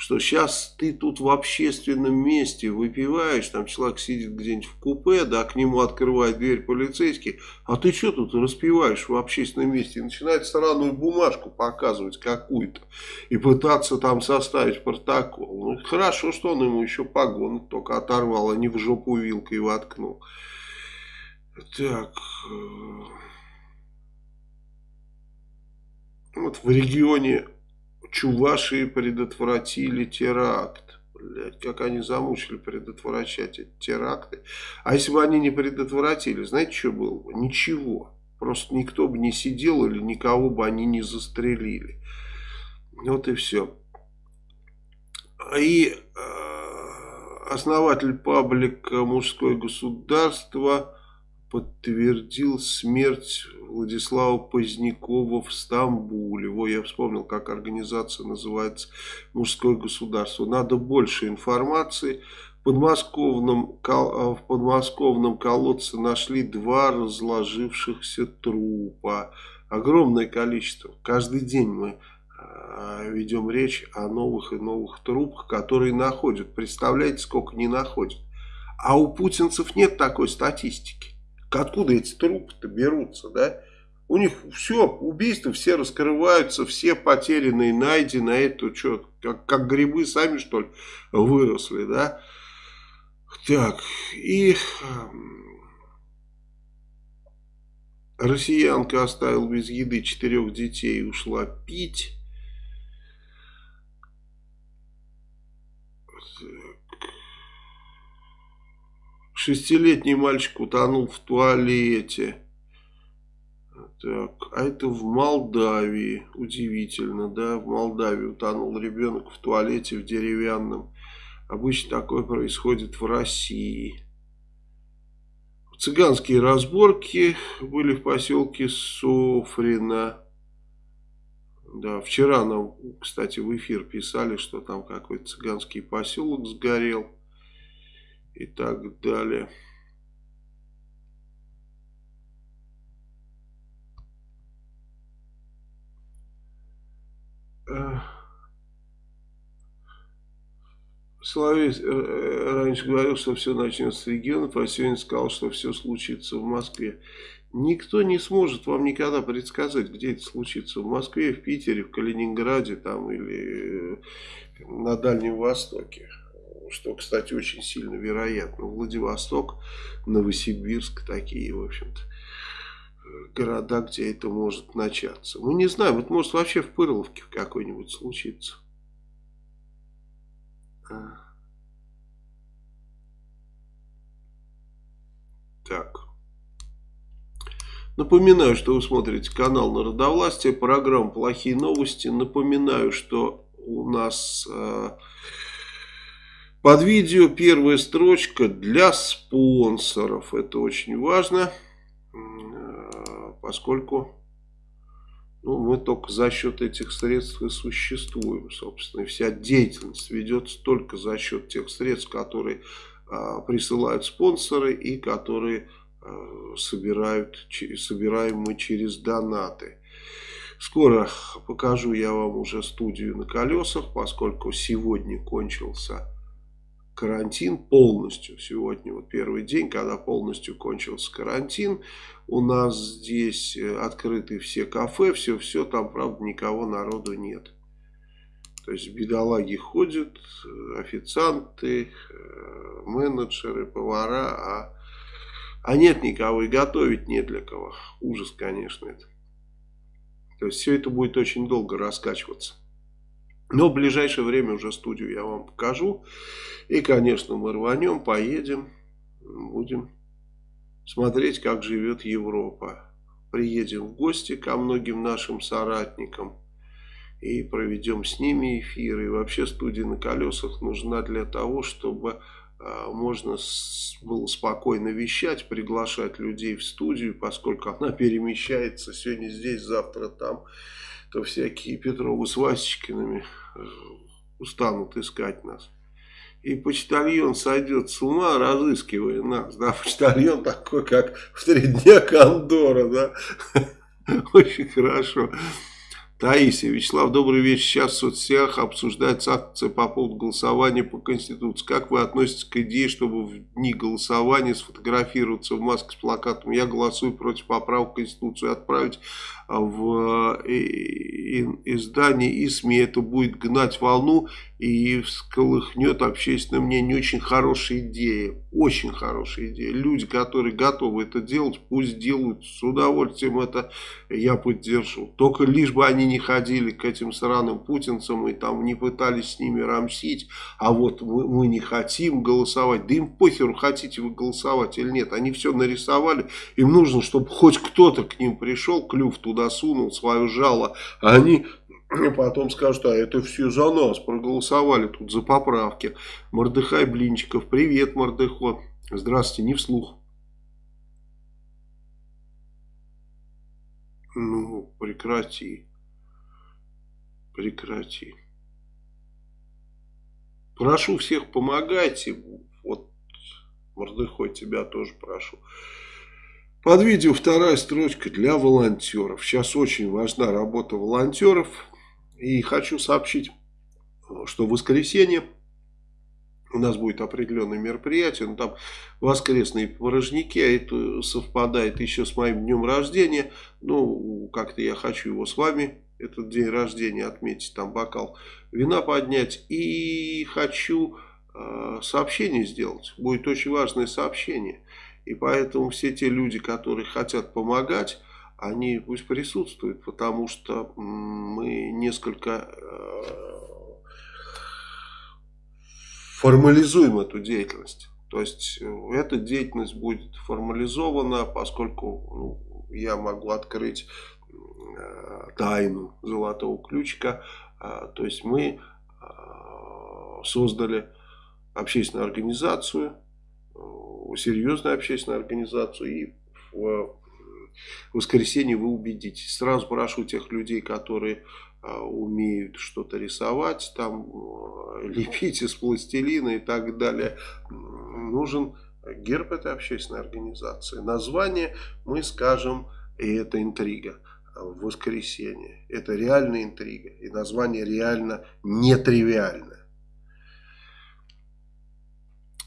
что сейчас ты тут в общественном месте выпиваешь, там человек сидит где-нибудь в купе, да, к нему открывает дверь полицейский, а ты что тут распиваешь в общественном месте? И начинает странную бумажку показывать какую-то и пытаться там составить протокол. Ну, хорошо, что он ему еще погоны только оторвал, а не в жопу вилкой воткнул. Так... Э, вот в регионе Чувашии предотвратили теракт. Блять, как они замучили предотвращать эти теракты. А если бы они не предотвратили, знаете, что было бы? Ничего. Просто никто бы не сидел или никого бы они не застрелили. Вот и все. И э, основатель паблика «Мужское государство» подтвердил смерть Владислава Позднякова в Стамбуле. Во, я вспомнил, как организация называется «Мужское государство». Надо больше информации. В подмосковном, в подмосковном колодце нашли два разложившихся трупа. Огромное количество. Каждый день мы а, ведем речь о новых и новых трупах, которые находят. Представляете, сколько не находят. А у путинцев нет такой статистики. Откуда эти трупы-то берутся, да? У них все, убийства все раскрываются, все потерянные найдены, а это что, как, как грибы сами, что ли, выросли, да? Так, и россиянка оставила без еды четырех детей и ушла пить. Шестилетний мальчик утонул в туалете. Так, а это в Молдавии. Удивительно, да? В Молдавии утонул ребенок в туалете в деревянном. Обычно такое происходит в России. Цыганские разборки были в поселке Софрино. Да, вчера нам, кстати, в эфир писали, что там какой-то цыганский поселок сгорел и так далее. Соловей э, раньше говорил, что все начнется с регионов, а сегодня сказал, что все случится в Москве. Никто не сможет вам никогда предсказать, где это случится. В Москве, в Питере, в Калининграде там, или э, на Дальнем Востоке что, кстати, очень сильно вероятно. Владивосток, Новосибирск, такие, в общем-то, города, где это может начаться. Мы не знаем, это может вообще в Пырловке какой-нибудь случиться. А. Так. Напоминаю, что вы смотрите канал Народовластия, программа «Плохие новости». Напоминаю, что у нас... Э, под видео первая строчка для спонсоров. Это очень важно, поскольку ну, мы только за счет этих средств и существуем, собственно. Вся деятельность ведется только за счет тех средств, которые а, присылают спонсоры и которые а, собирают, собираем мы через донаты. Скоро покажу я вам уже студию на колесах, поскольку сегодня кончился карантин полностью. Сегодня вот первый день, когда полностью кончился карантин. У нас здесь э, открыты все кафе, все-все, там, правда, никого народу нет. То есть бедолаги ходят, э, официанты, э, менеджеры, повара, а, а нет никого и готовить не для кого. Ужас, конечно, это. То есть все это будет очень долго раскачиваться. Но в ближайшее время уже студию я вам покажу. И, конечно, мы рванем, поедем, будем смотреть, как живет Европа. Приедем в гости ко многим нашим соратникам и проведем с ними эфиры. И вообще студия на колесах нужна для того, чтобы э, можно было спокойно вещать, приглашать людей в студию, поскольку она перемещается сегодня здесь, завтра там то всякие Петровы с Васечкиными э, устанут искать нас. И почтальон сойдет с ума, разыскивая нас. Да, почтальон такой, как в три дня Кондора, да. <laughs> Очень хорошо. Таисия, Вячеслав, добрый вечер. Сейчас в соцсетях обсуждается акция по поводу голосования по Конституции. Как вы относитесь к идее, чтобы в дни голосования сфотографироваться в маске с плакатом «Я голосую против поправок в Конституцию» отправить в э, издание и СМИ. Это будет гнать волну и всколыхнет общественное мнение. Очень хорошая идея. Очень хорошая идея. Люди, которые готовы это делать, пусть делают. С удовольствием это я поддержу. Только лишь бы они не ходили к этим сраным путинцам и там не пытались с ними рамсить. А вот мы, мы не хотим голосовать. Да им похеру, хотите вы голосовать или нет. Они все нарисовали. Им нужно, чтобы хоть кто-то к ним пришел, клюв туда сунул, свое жало. А они потом скажут, а это все за нас, проголосовали тут за поправки. Мордыхай Блинчиков, привет, Мордыхо. Здравствуйте, не вслух. Ну, прекрати. Прекрати. Прошу всех, помогайте. Вот, Мордыхой, тебя тоже прошу. Под видео вторая строчка для волонтеров. Сейчас очень важна работа волонтеров. И хочу сообщить, что в воскресенье у нас будет определенное мероприятие. Ну, там воскресные порожники, а это совпадает еще с моим днем рождения. Ну, как-то я хочу его с вами, этот день рождения отметить, там бокал вина поднять. И хочу э, сообщение сделать. Будет очень важное сообщение. И поэтому все те люди, которые хотят помогать, они пусть присутствуют, потому что мы несколько э, формализуем эту деятельность. То есть э, эта деятельность будет формализована, поскольку ну, я могу открыть э, тайну золотого ключика. То есть мы создали общественную организацию, серьезную общественную организацию и в воскресенье вы убедитесь. Сразу прошу тех людей, которые а, умеют что-то рисовать, там а, <laughs> лепить из пластилина и так далее. Нужен герб этой общественной организации. Название мы скажем, и это интрига в воскресенье. Это реальная интрига. И название реально нетривиальное.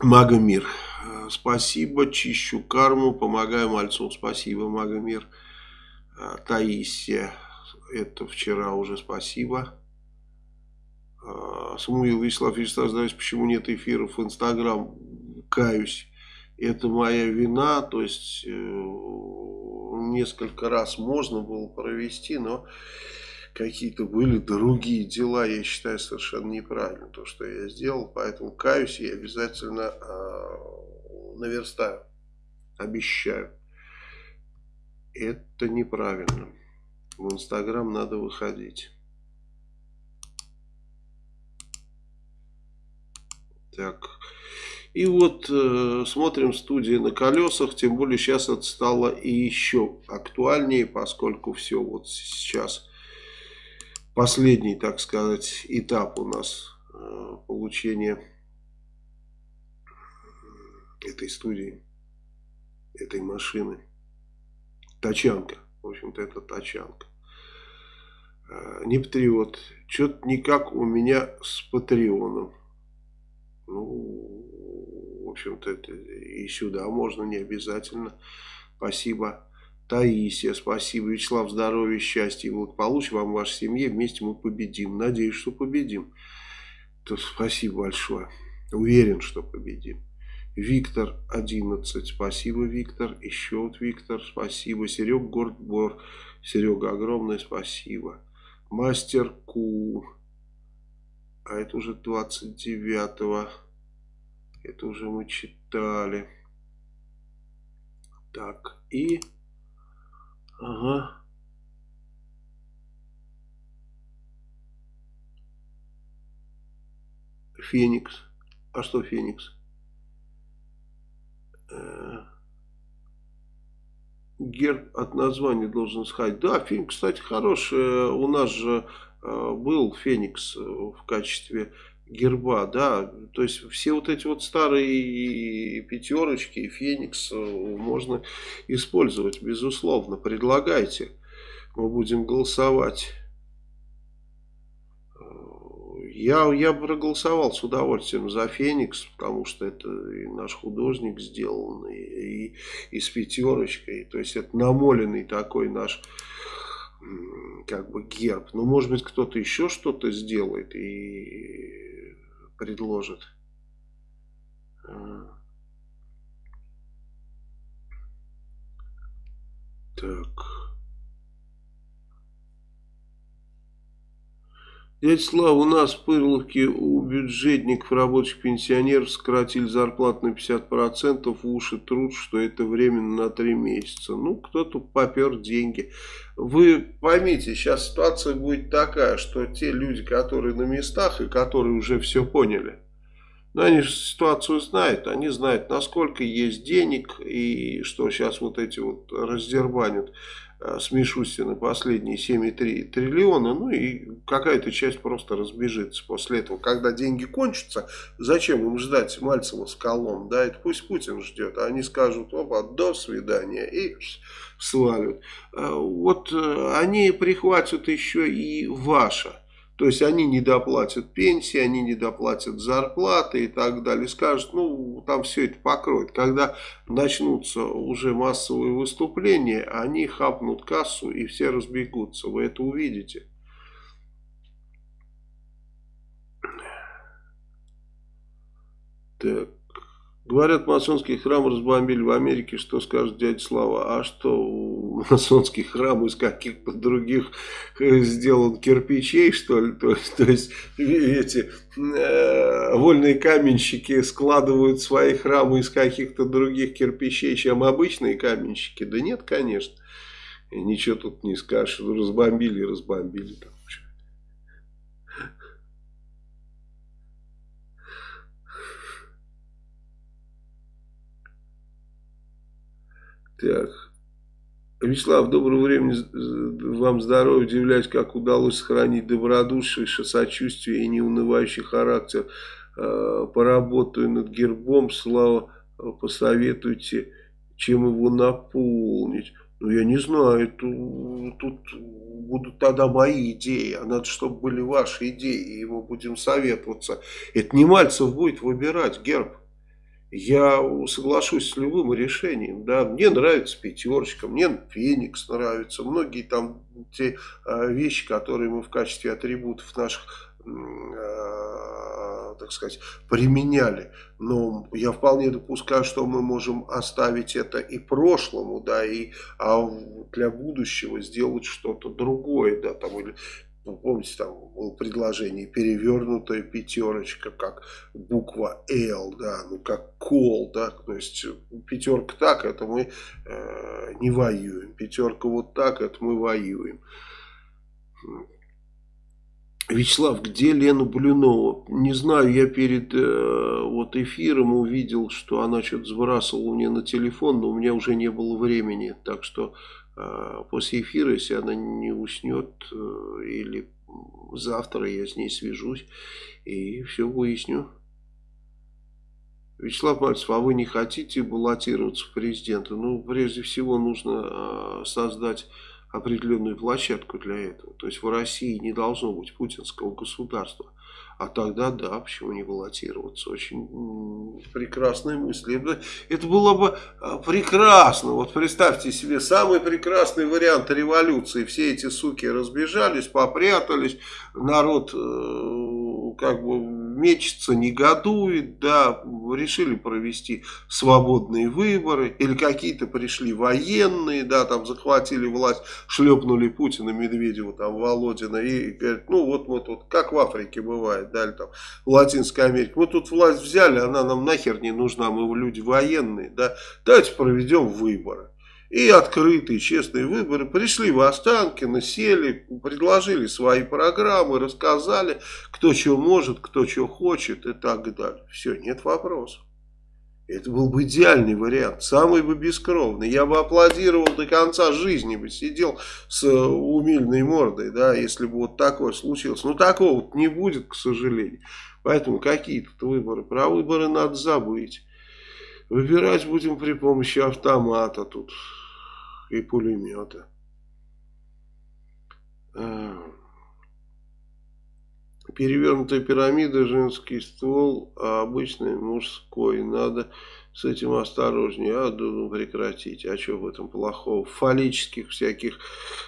Магомир. Спасибо, чищу карму, помогаю мальцу. Спасибо, Магомир. А, Таисия. Это вчера уже спасибо. А, Самуил Вячеслав Вячеслав почему нет эфиров в Инстаграм? Каюсь. Это моя вина. То есть, э, несколько раз можно было провести, но какие-то были другие дела, я считаю совершенно неправильно то, что я сделал, поэтому каюсь и обязательно э, наверстаю, обещаю. Это неправильно. В Инстаграм надо выходить. Так. И вот э, смотрим студии на колесах, тем более сейчас это стало и еще актуальнее, поскольку все вот сейчас последний, так сказать, этап у нас э, получения этой студии, этой машины. Тачанка. В общем-то, это тачанка. Э, не патриот. Что-то никак у меня с патреоном. Ну, в общем-то, это и сюда можно, не обязательно. Спасибо. Таисия, спасибо. Вячеслав, здоровья, счастья и благополучия вам, вашей семье. Вместе мы победим. Надеюсь, что победим. То спасибо большое. Уверен, что победим. Виктор 11. Спасибо, Виктор. Еще вот Виктор. Спасибо. Серег Гордбор. Серега, огромное спасибо. Мастер Ку. А это уже 29-го. Это уже мы читали. Так, и... Ага. Феникс. А что Феникс? Э, герб от названия должен сказать. Да, Феникс, кстати, хороший. У нас же э, был Феникс в качестве герба, да, то есть все вот эти вот старые пятерочки, Феникс э, можно использовать, безусловно, предлагайте, мы будем голосовать. Я, я проголосовал с удовольствием за Феникс, потому что это и наш художник сделан, и, и, и с пятерочкой. То есть это намоленный такой наш как бы герб. Но может быть кто-то еще что-то сделает и предложит. А. Так. Дядя Слава, у нас в Пырловке у бюджетников, рабочих пенсионеров сократили зарплату на 50%, уши труд, что это временно на 3 месяца. Ну, кто-то попер деньги. Вы поймите, сейчас ситуация будет такая, что те люди, которые на местах и которые уже все поняли, но они же ситуацию знают, они знают, насколько есть денег и что сейчас вот эти вот раздербанят с Мишустина последние 7,3 триллиона, ну и какая-то часть просто разбежится после этого. Когда деньги кончатся, зачем им ждать Мальцева с колом, да, это пусть Путин ждет, а они скажут, опа, до свидания, и свалят. Э, вот э, они прихватят еще и ваше то есть они не доплатят пенсии, они не доплатят зарплаты и так далее. Скажут, ну там все это покроет. Когда начнутся уже массовые выступления, они хапнут кассу и все разбегутся. Вы это увидите. Так. Говорят, масонский храм разбомбили в Америке. Что скажет дядя Слава? А что, масонский храм из каких-то других э, сделан кирпичей, что ли? То, то есть, эти э, вольные каменщики складывают свои храмы из каких-то других кирпичей, чем обычные каменщики? Да нет, конечно. Ничего тут не скажешь. Разбомбили, разбомбили. Так. Вячеслав, доброго времени вам здоровья. Удивляюсь, как удалось сохранить добродушие, сочувствие и неунывающий характер. А, поработаю над гербом. Слава, посоветуйте, чем его наполнить. Ну, я не знаю, тут, тут будут тогда мои идеи, а надо, чтобы были ваши идеи, и мы будем советоваться. Это не Мальцев будет выбирать герб я соглашусь с любым решением. Да. Мне нравится пятерочка, мне Феникс нравится. Многие там те а, вещи, которые мы в качестве атрибутов наших а, так сказать, применяли. Но я вполне допускаю, что мы можем оставить это и прошлому, да, и а для будущего сделать что-то другое, да, там, или ну, помните, там было предложение перевернутая пятерочка, как буква L, да, ну как кол, да, то есть пятерка так, это мы э, не воюем, пятерка вот так, это мы воюем. Вячеслав, где Лена Блюнова? Не знаю, я перед э, вот эфиром увидел, что она что-то сбрасывала мне на телефон, но у меня уже не было времени, так что после эфира, если она не уснет, э, или завтра я с ней свяжусь и все выясню. Вячеслав Мальцев, а вы не хотите баллотироваться в президенты? Ну, прежде всего, нужно а, создать определенную площадку для этого. То есть в России не должно быть путинского государства. А тогда, да, почему не баллотироваться? Очень прекрасная мысль. Это было бы а, прекрасно. Вот представьте себе, самый прекрасный вариант революции. Все эти суки разбежались, попрятались, народ э, как бы мечется, негодует, да, решили провести свободные выборы, или какие-то пришли военные, да, там захватили власть, шлепнули Путина, Медведева, там, Володина, и говорят, ну вот мы тут, как в Африке бывает, да, или там в Латинской Америке, мы тут власть взяли, она нам нахер не нужна, мы люди военные, да, давайте проведем выборы. И открытые, честные выборы. Пришли в Останкино, сели, предложили свои программы, рассказали, кто что может, кто что хочет и так далее. Все, нет вопросов. Это был бы идеальный вариант, самый бы бескровный. Я бы аплодировал до конца жизни, бы сидел с э, умильной мордой, да, если бы вот такое случилось. Но такого вот не будет, к сожалению. Поэтому какие тут выборы? Про выборы надо забыть. Выбирать будем при помощи автомата тут и пулемета. Перевернутая пирамида, женский ствол, а обычный мужской. Надо с этим осторожнее. А, ну, прекратить. А что в этом плохого? В фаллических всяких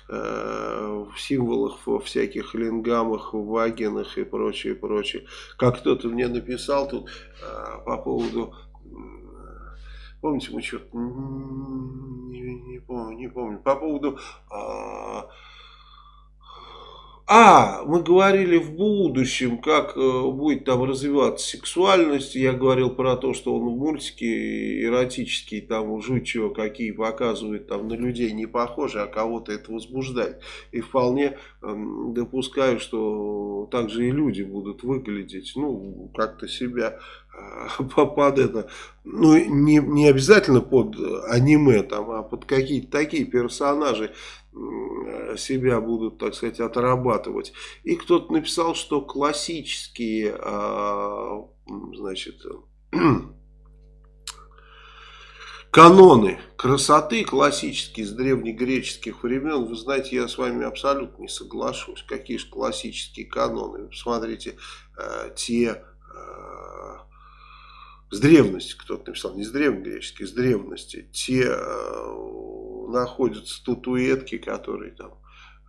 э, символах, во всяких лингамах, вагинах и прочее, прочее. Как кто-то мне написал тут э, по поводу... Помните, мы что-то... Не, не помню, не помню. По поводу... Э, а, мы говорили в будущем, как э, будет там развиваться сексуальность. Я говорил про то, что он в мультике эротические, там жуть чего какие показывает, там на людей не похожи, а кого-то это возбуждает. И вполне э, допускаю, что также и люди будут выглядеть, ну, как-то себя э, <laughs> под это, ну, не, не обязательно под аниме, там, а под какие-то такие персонажи, себя будут, так сказать, отрабатывать. И кто-то написал, что классические, а, значит, <clears throat> каноны красоты классические с древнегреческих времен, вы знаете, я с вами абсолютно не соглашусь. Какие же классические каноны? посмотрите, э, те э, с древности, кто-то написал, не с древнегреческих, с древности, те э, находятся статуэтки, которые там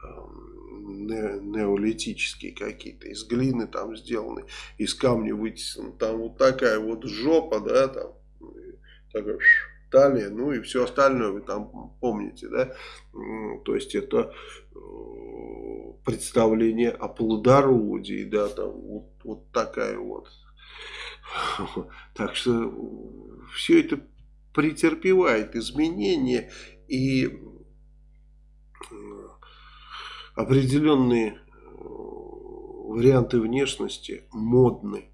эм, неолитические какие-то, из глины там сделаны, из камня вытесаны, там вот такая вот жопа, да, там, такая талия, ну и все остальное вы там помните, да, то есть это э, представление о плодородии, да, там вот, вот такая вот, так что все это претерпевает изменения и определенные э, варианты внешности модны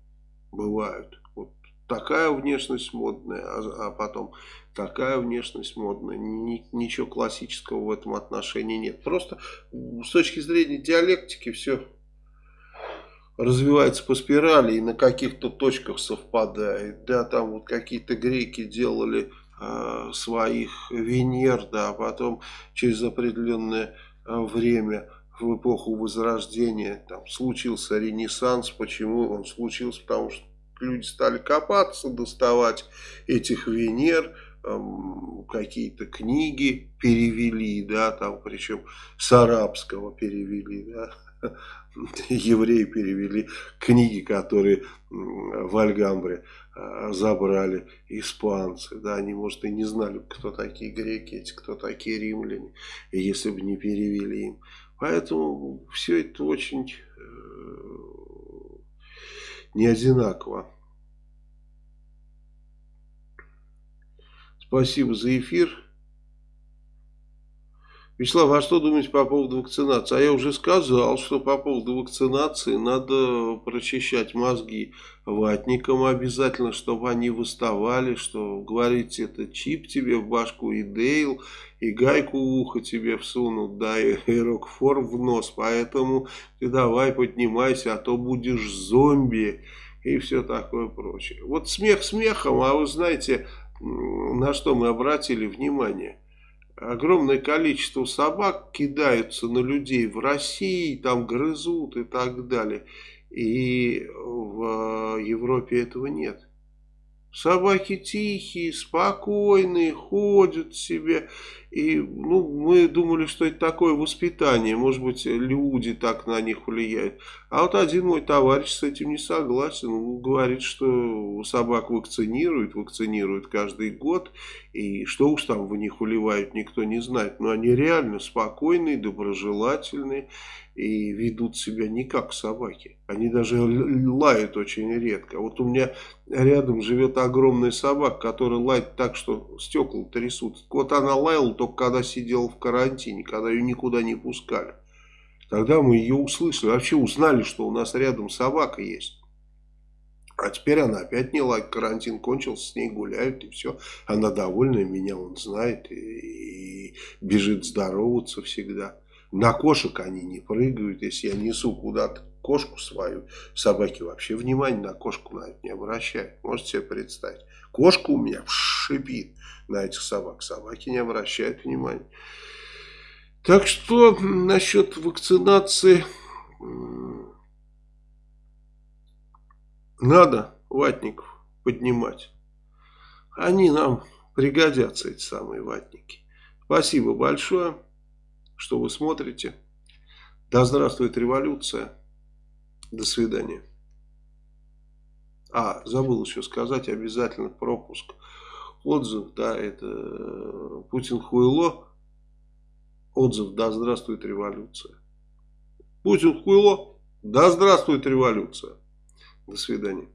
бывают. Вот такая внешность модная, а, а потом такая внешность модная. Ни, ничего классического в этом отношении нет. Просто с точки зрения диалектики все развивается по спирали и на каких-то точках совпадает. Да, там вот какие-то греки делали Э, своих Венер, да, а потом через определенное э, время в эпоху Возрождения там случился ренессанс. Почему он случился? Потому что люди стали копаться, доставать этих Венер, какие-то книги перевели, да, там причем с арабского перевели, да, <laughs> евреи перевели книги, которые в Альгамбре а, забрали испанцы. Да, они, может, и не знали, кто такие греки, эти, кто такие римляне, если бы не перевели им. Поэтому все это очень э, не одинаково. Спасибо за эфир. Вячеслав, а что думаете по поводу вакцинации? А я уже сказал, что по поводу вакцинации надо прочищать мозги ватникам обязательно, чтобы они выставали, что говорите, это чип тебе в башку и Дейл, и гайку в ухо тебе всунут, да, и, и <laughs> рокфор в нос, поэтому ты давай поднимайся, а то будешь зомби и все такое прочее. Вот смех смехом, а вы знаете, на что мы обратили внимание? Огромное количество собак кидаются на людей в России, там грызут и так далее. И в Европе этого нет. Собаки тихие, спокойные, ходят себе. И ну, мы думали, что это такое воспитание. Может быть, люди так на них влияют. А вот один мой товарищ с этим не согласен. Он говорит, что собак вакцинируют, вакцинируют каждый год. И что уж там в них уливают, никто не знает. Но они реально спокойные, доброжелательные и ведут себя не как собаки. Они даже лают очень редко. Вот у меня рядом живет огромная собака, которая лает так, что стекла трясут. Вот она лаяла только когда сидела в карантине, когда ее никуда не пускали. Тогда мы ее услышали, вообще узнали, что у нас рядом собака есть. А теперь она опять не лает, карантин кончился, с ней гуляют и все. Она довольная, меня он знает и, и бежит здороваться всегда. На кошек они не прыгают. Если я несу куда-то кошку свою, собаки вообще внимания на кошку на это не обращают. Можете себе представить. Кошка у меня шипит на этих собак. Собаки не обращают внимания. Так что насчет вакцинации надо ватников поднимать. Они нам пригодятся, эти самые ватники. Спасибо большое, что вы смотрите. Да здравствует революция. До свидания. А, забыл еще сказать, обязательно пропуск. Отзыв, да, это э, Путин хуйло. Отзыв, да здравствует революция. Путин хуйло, да здравствует революция. До свидания.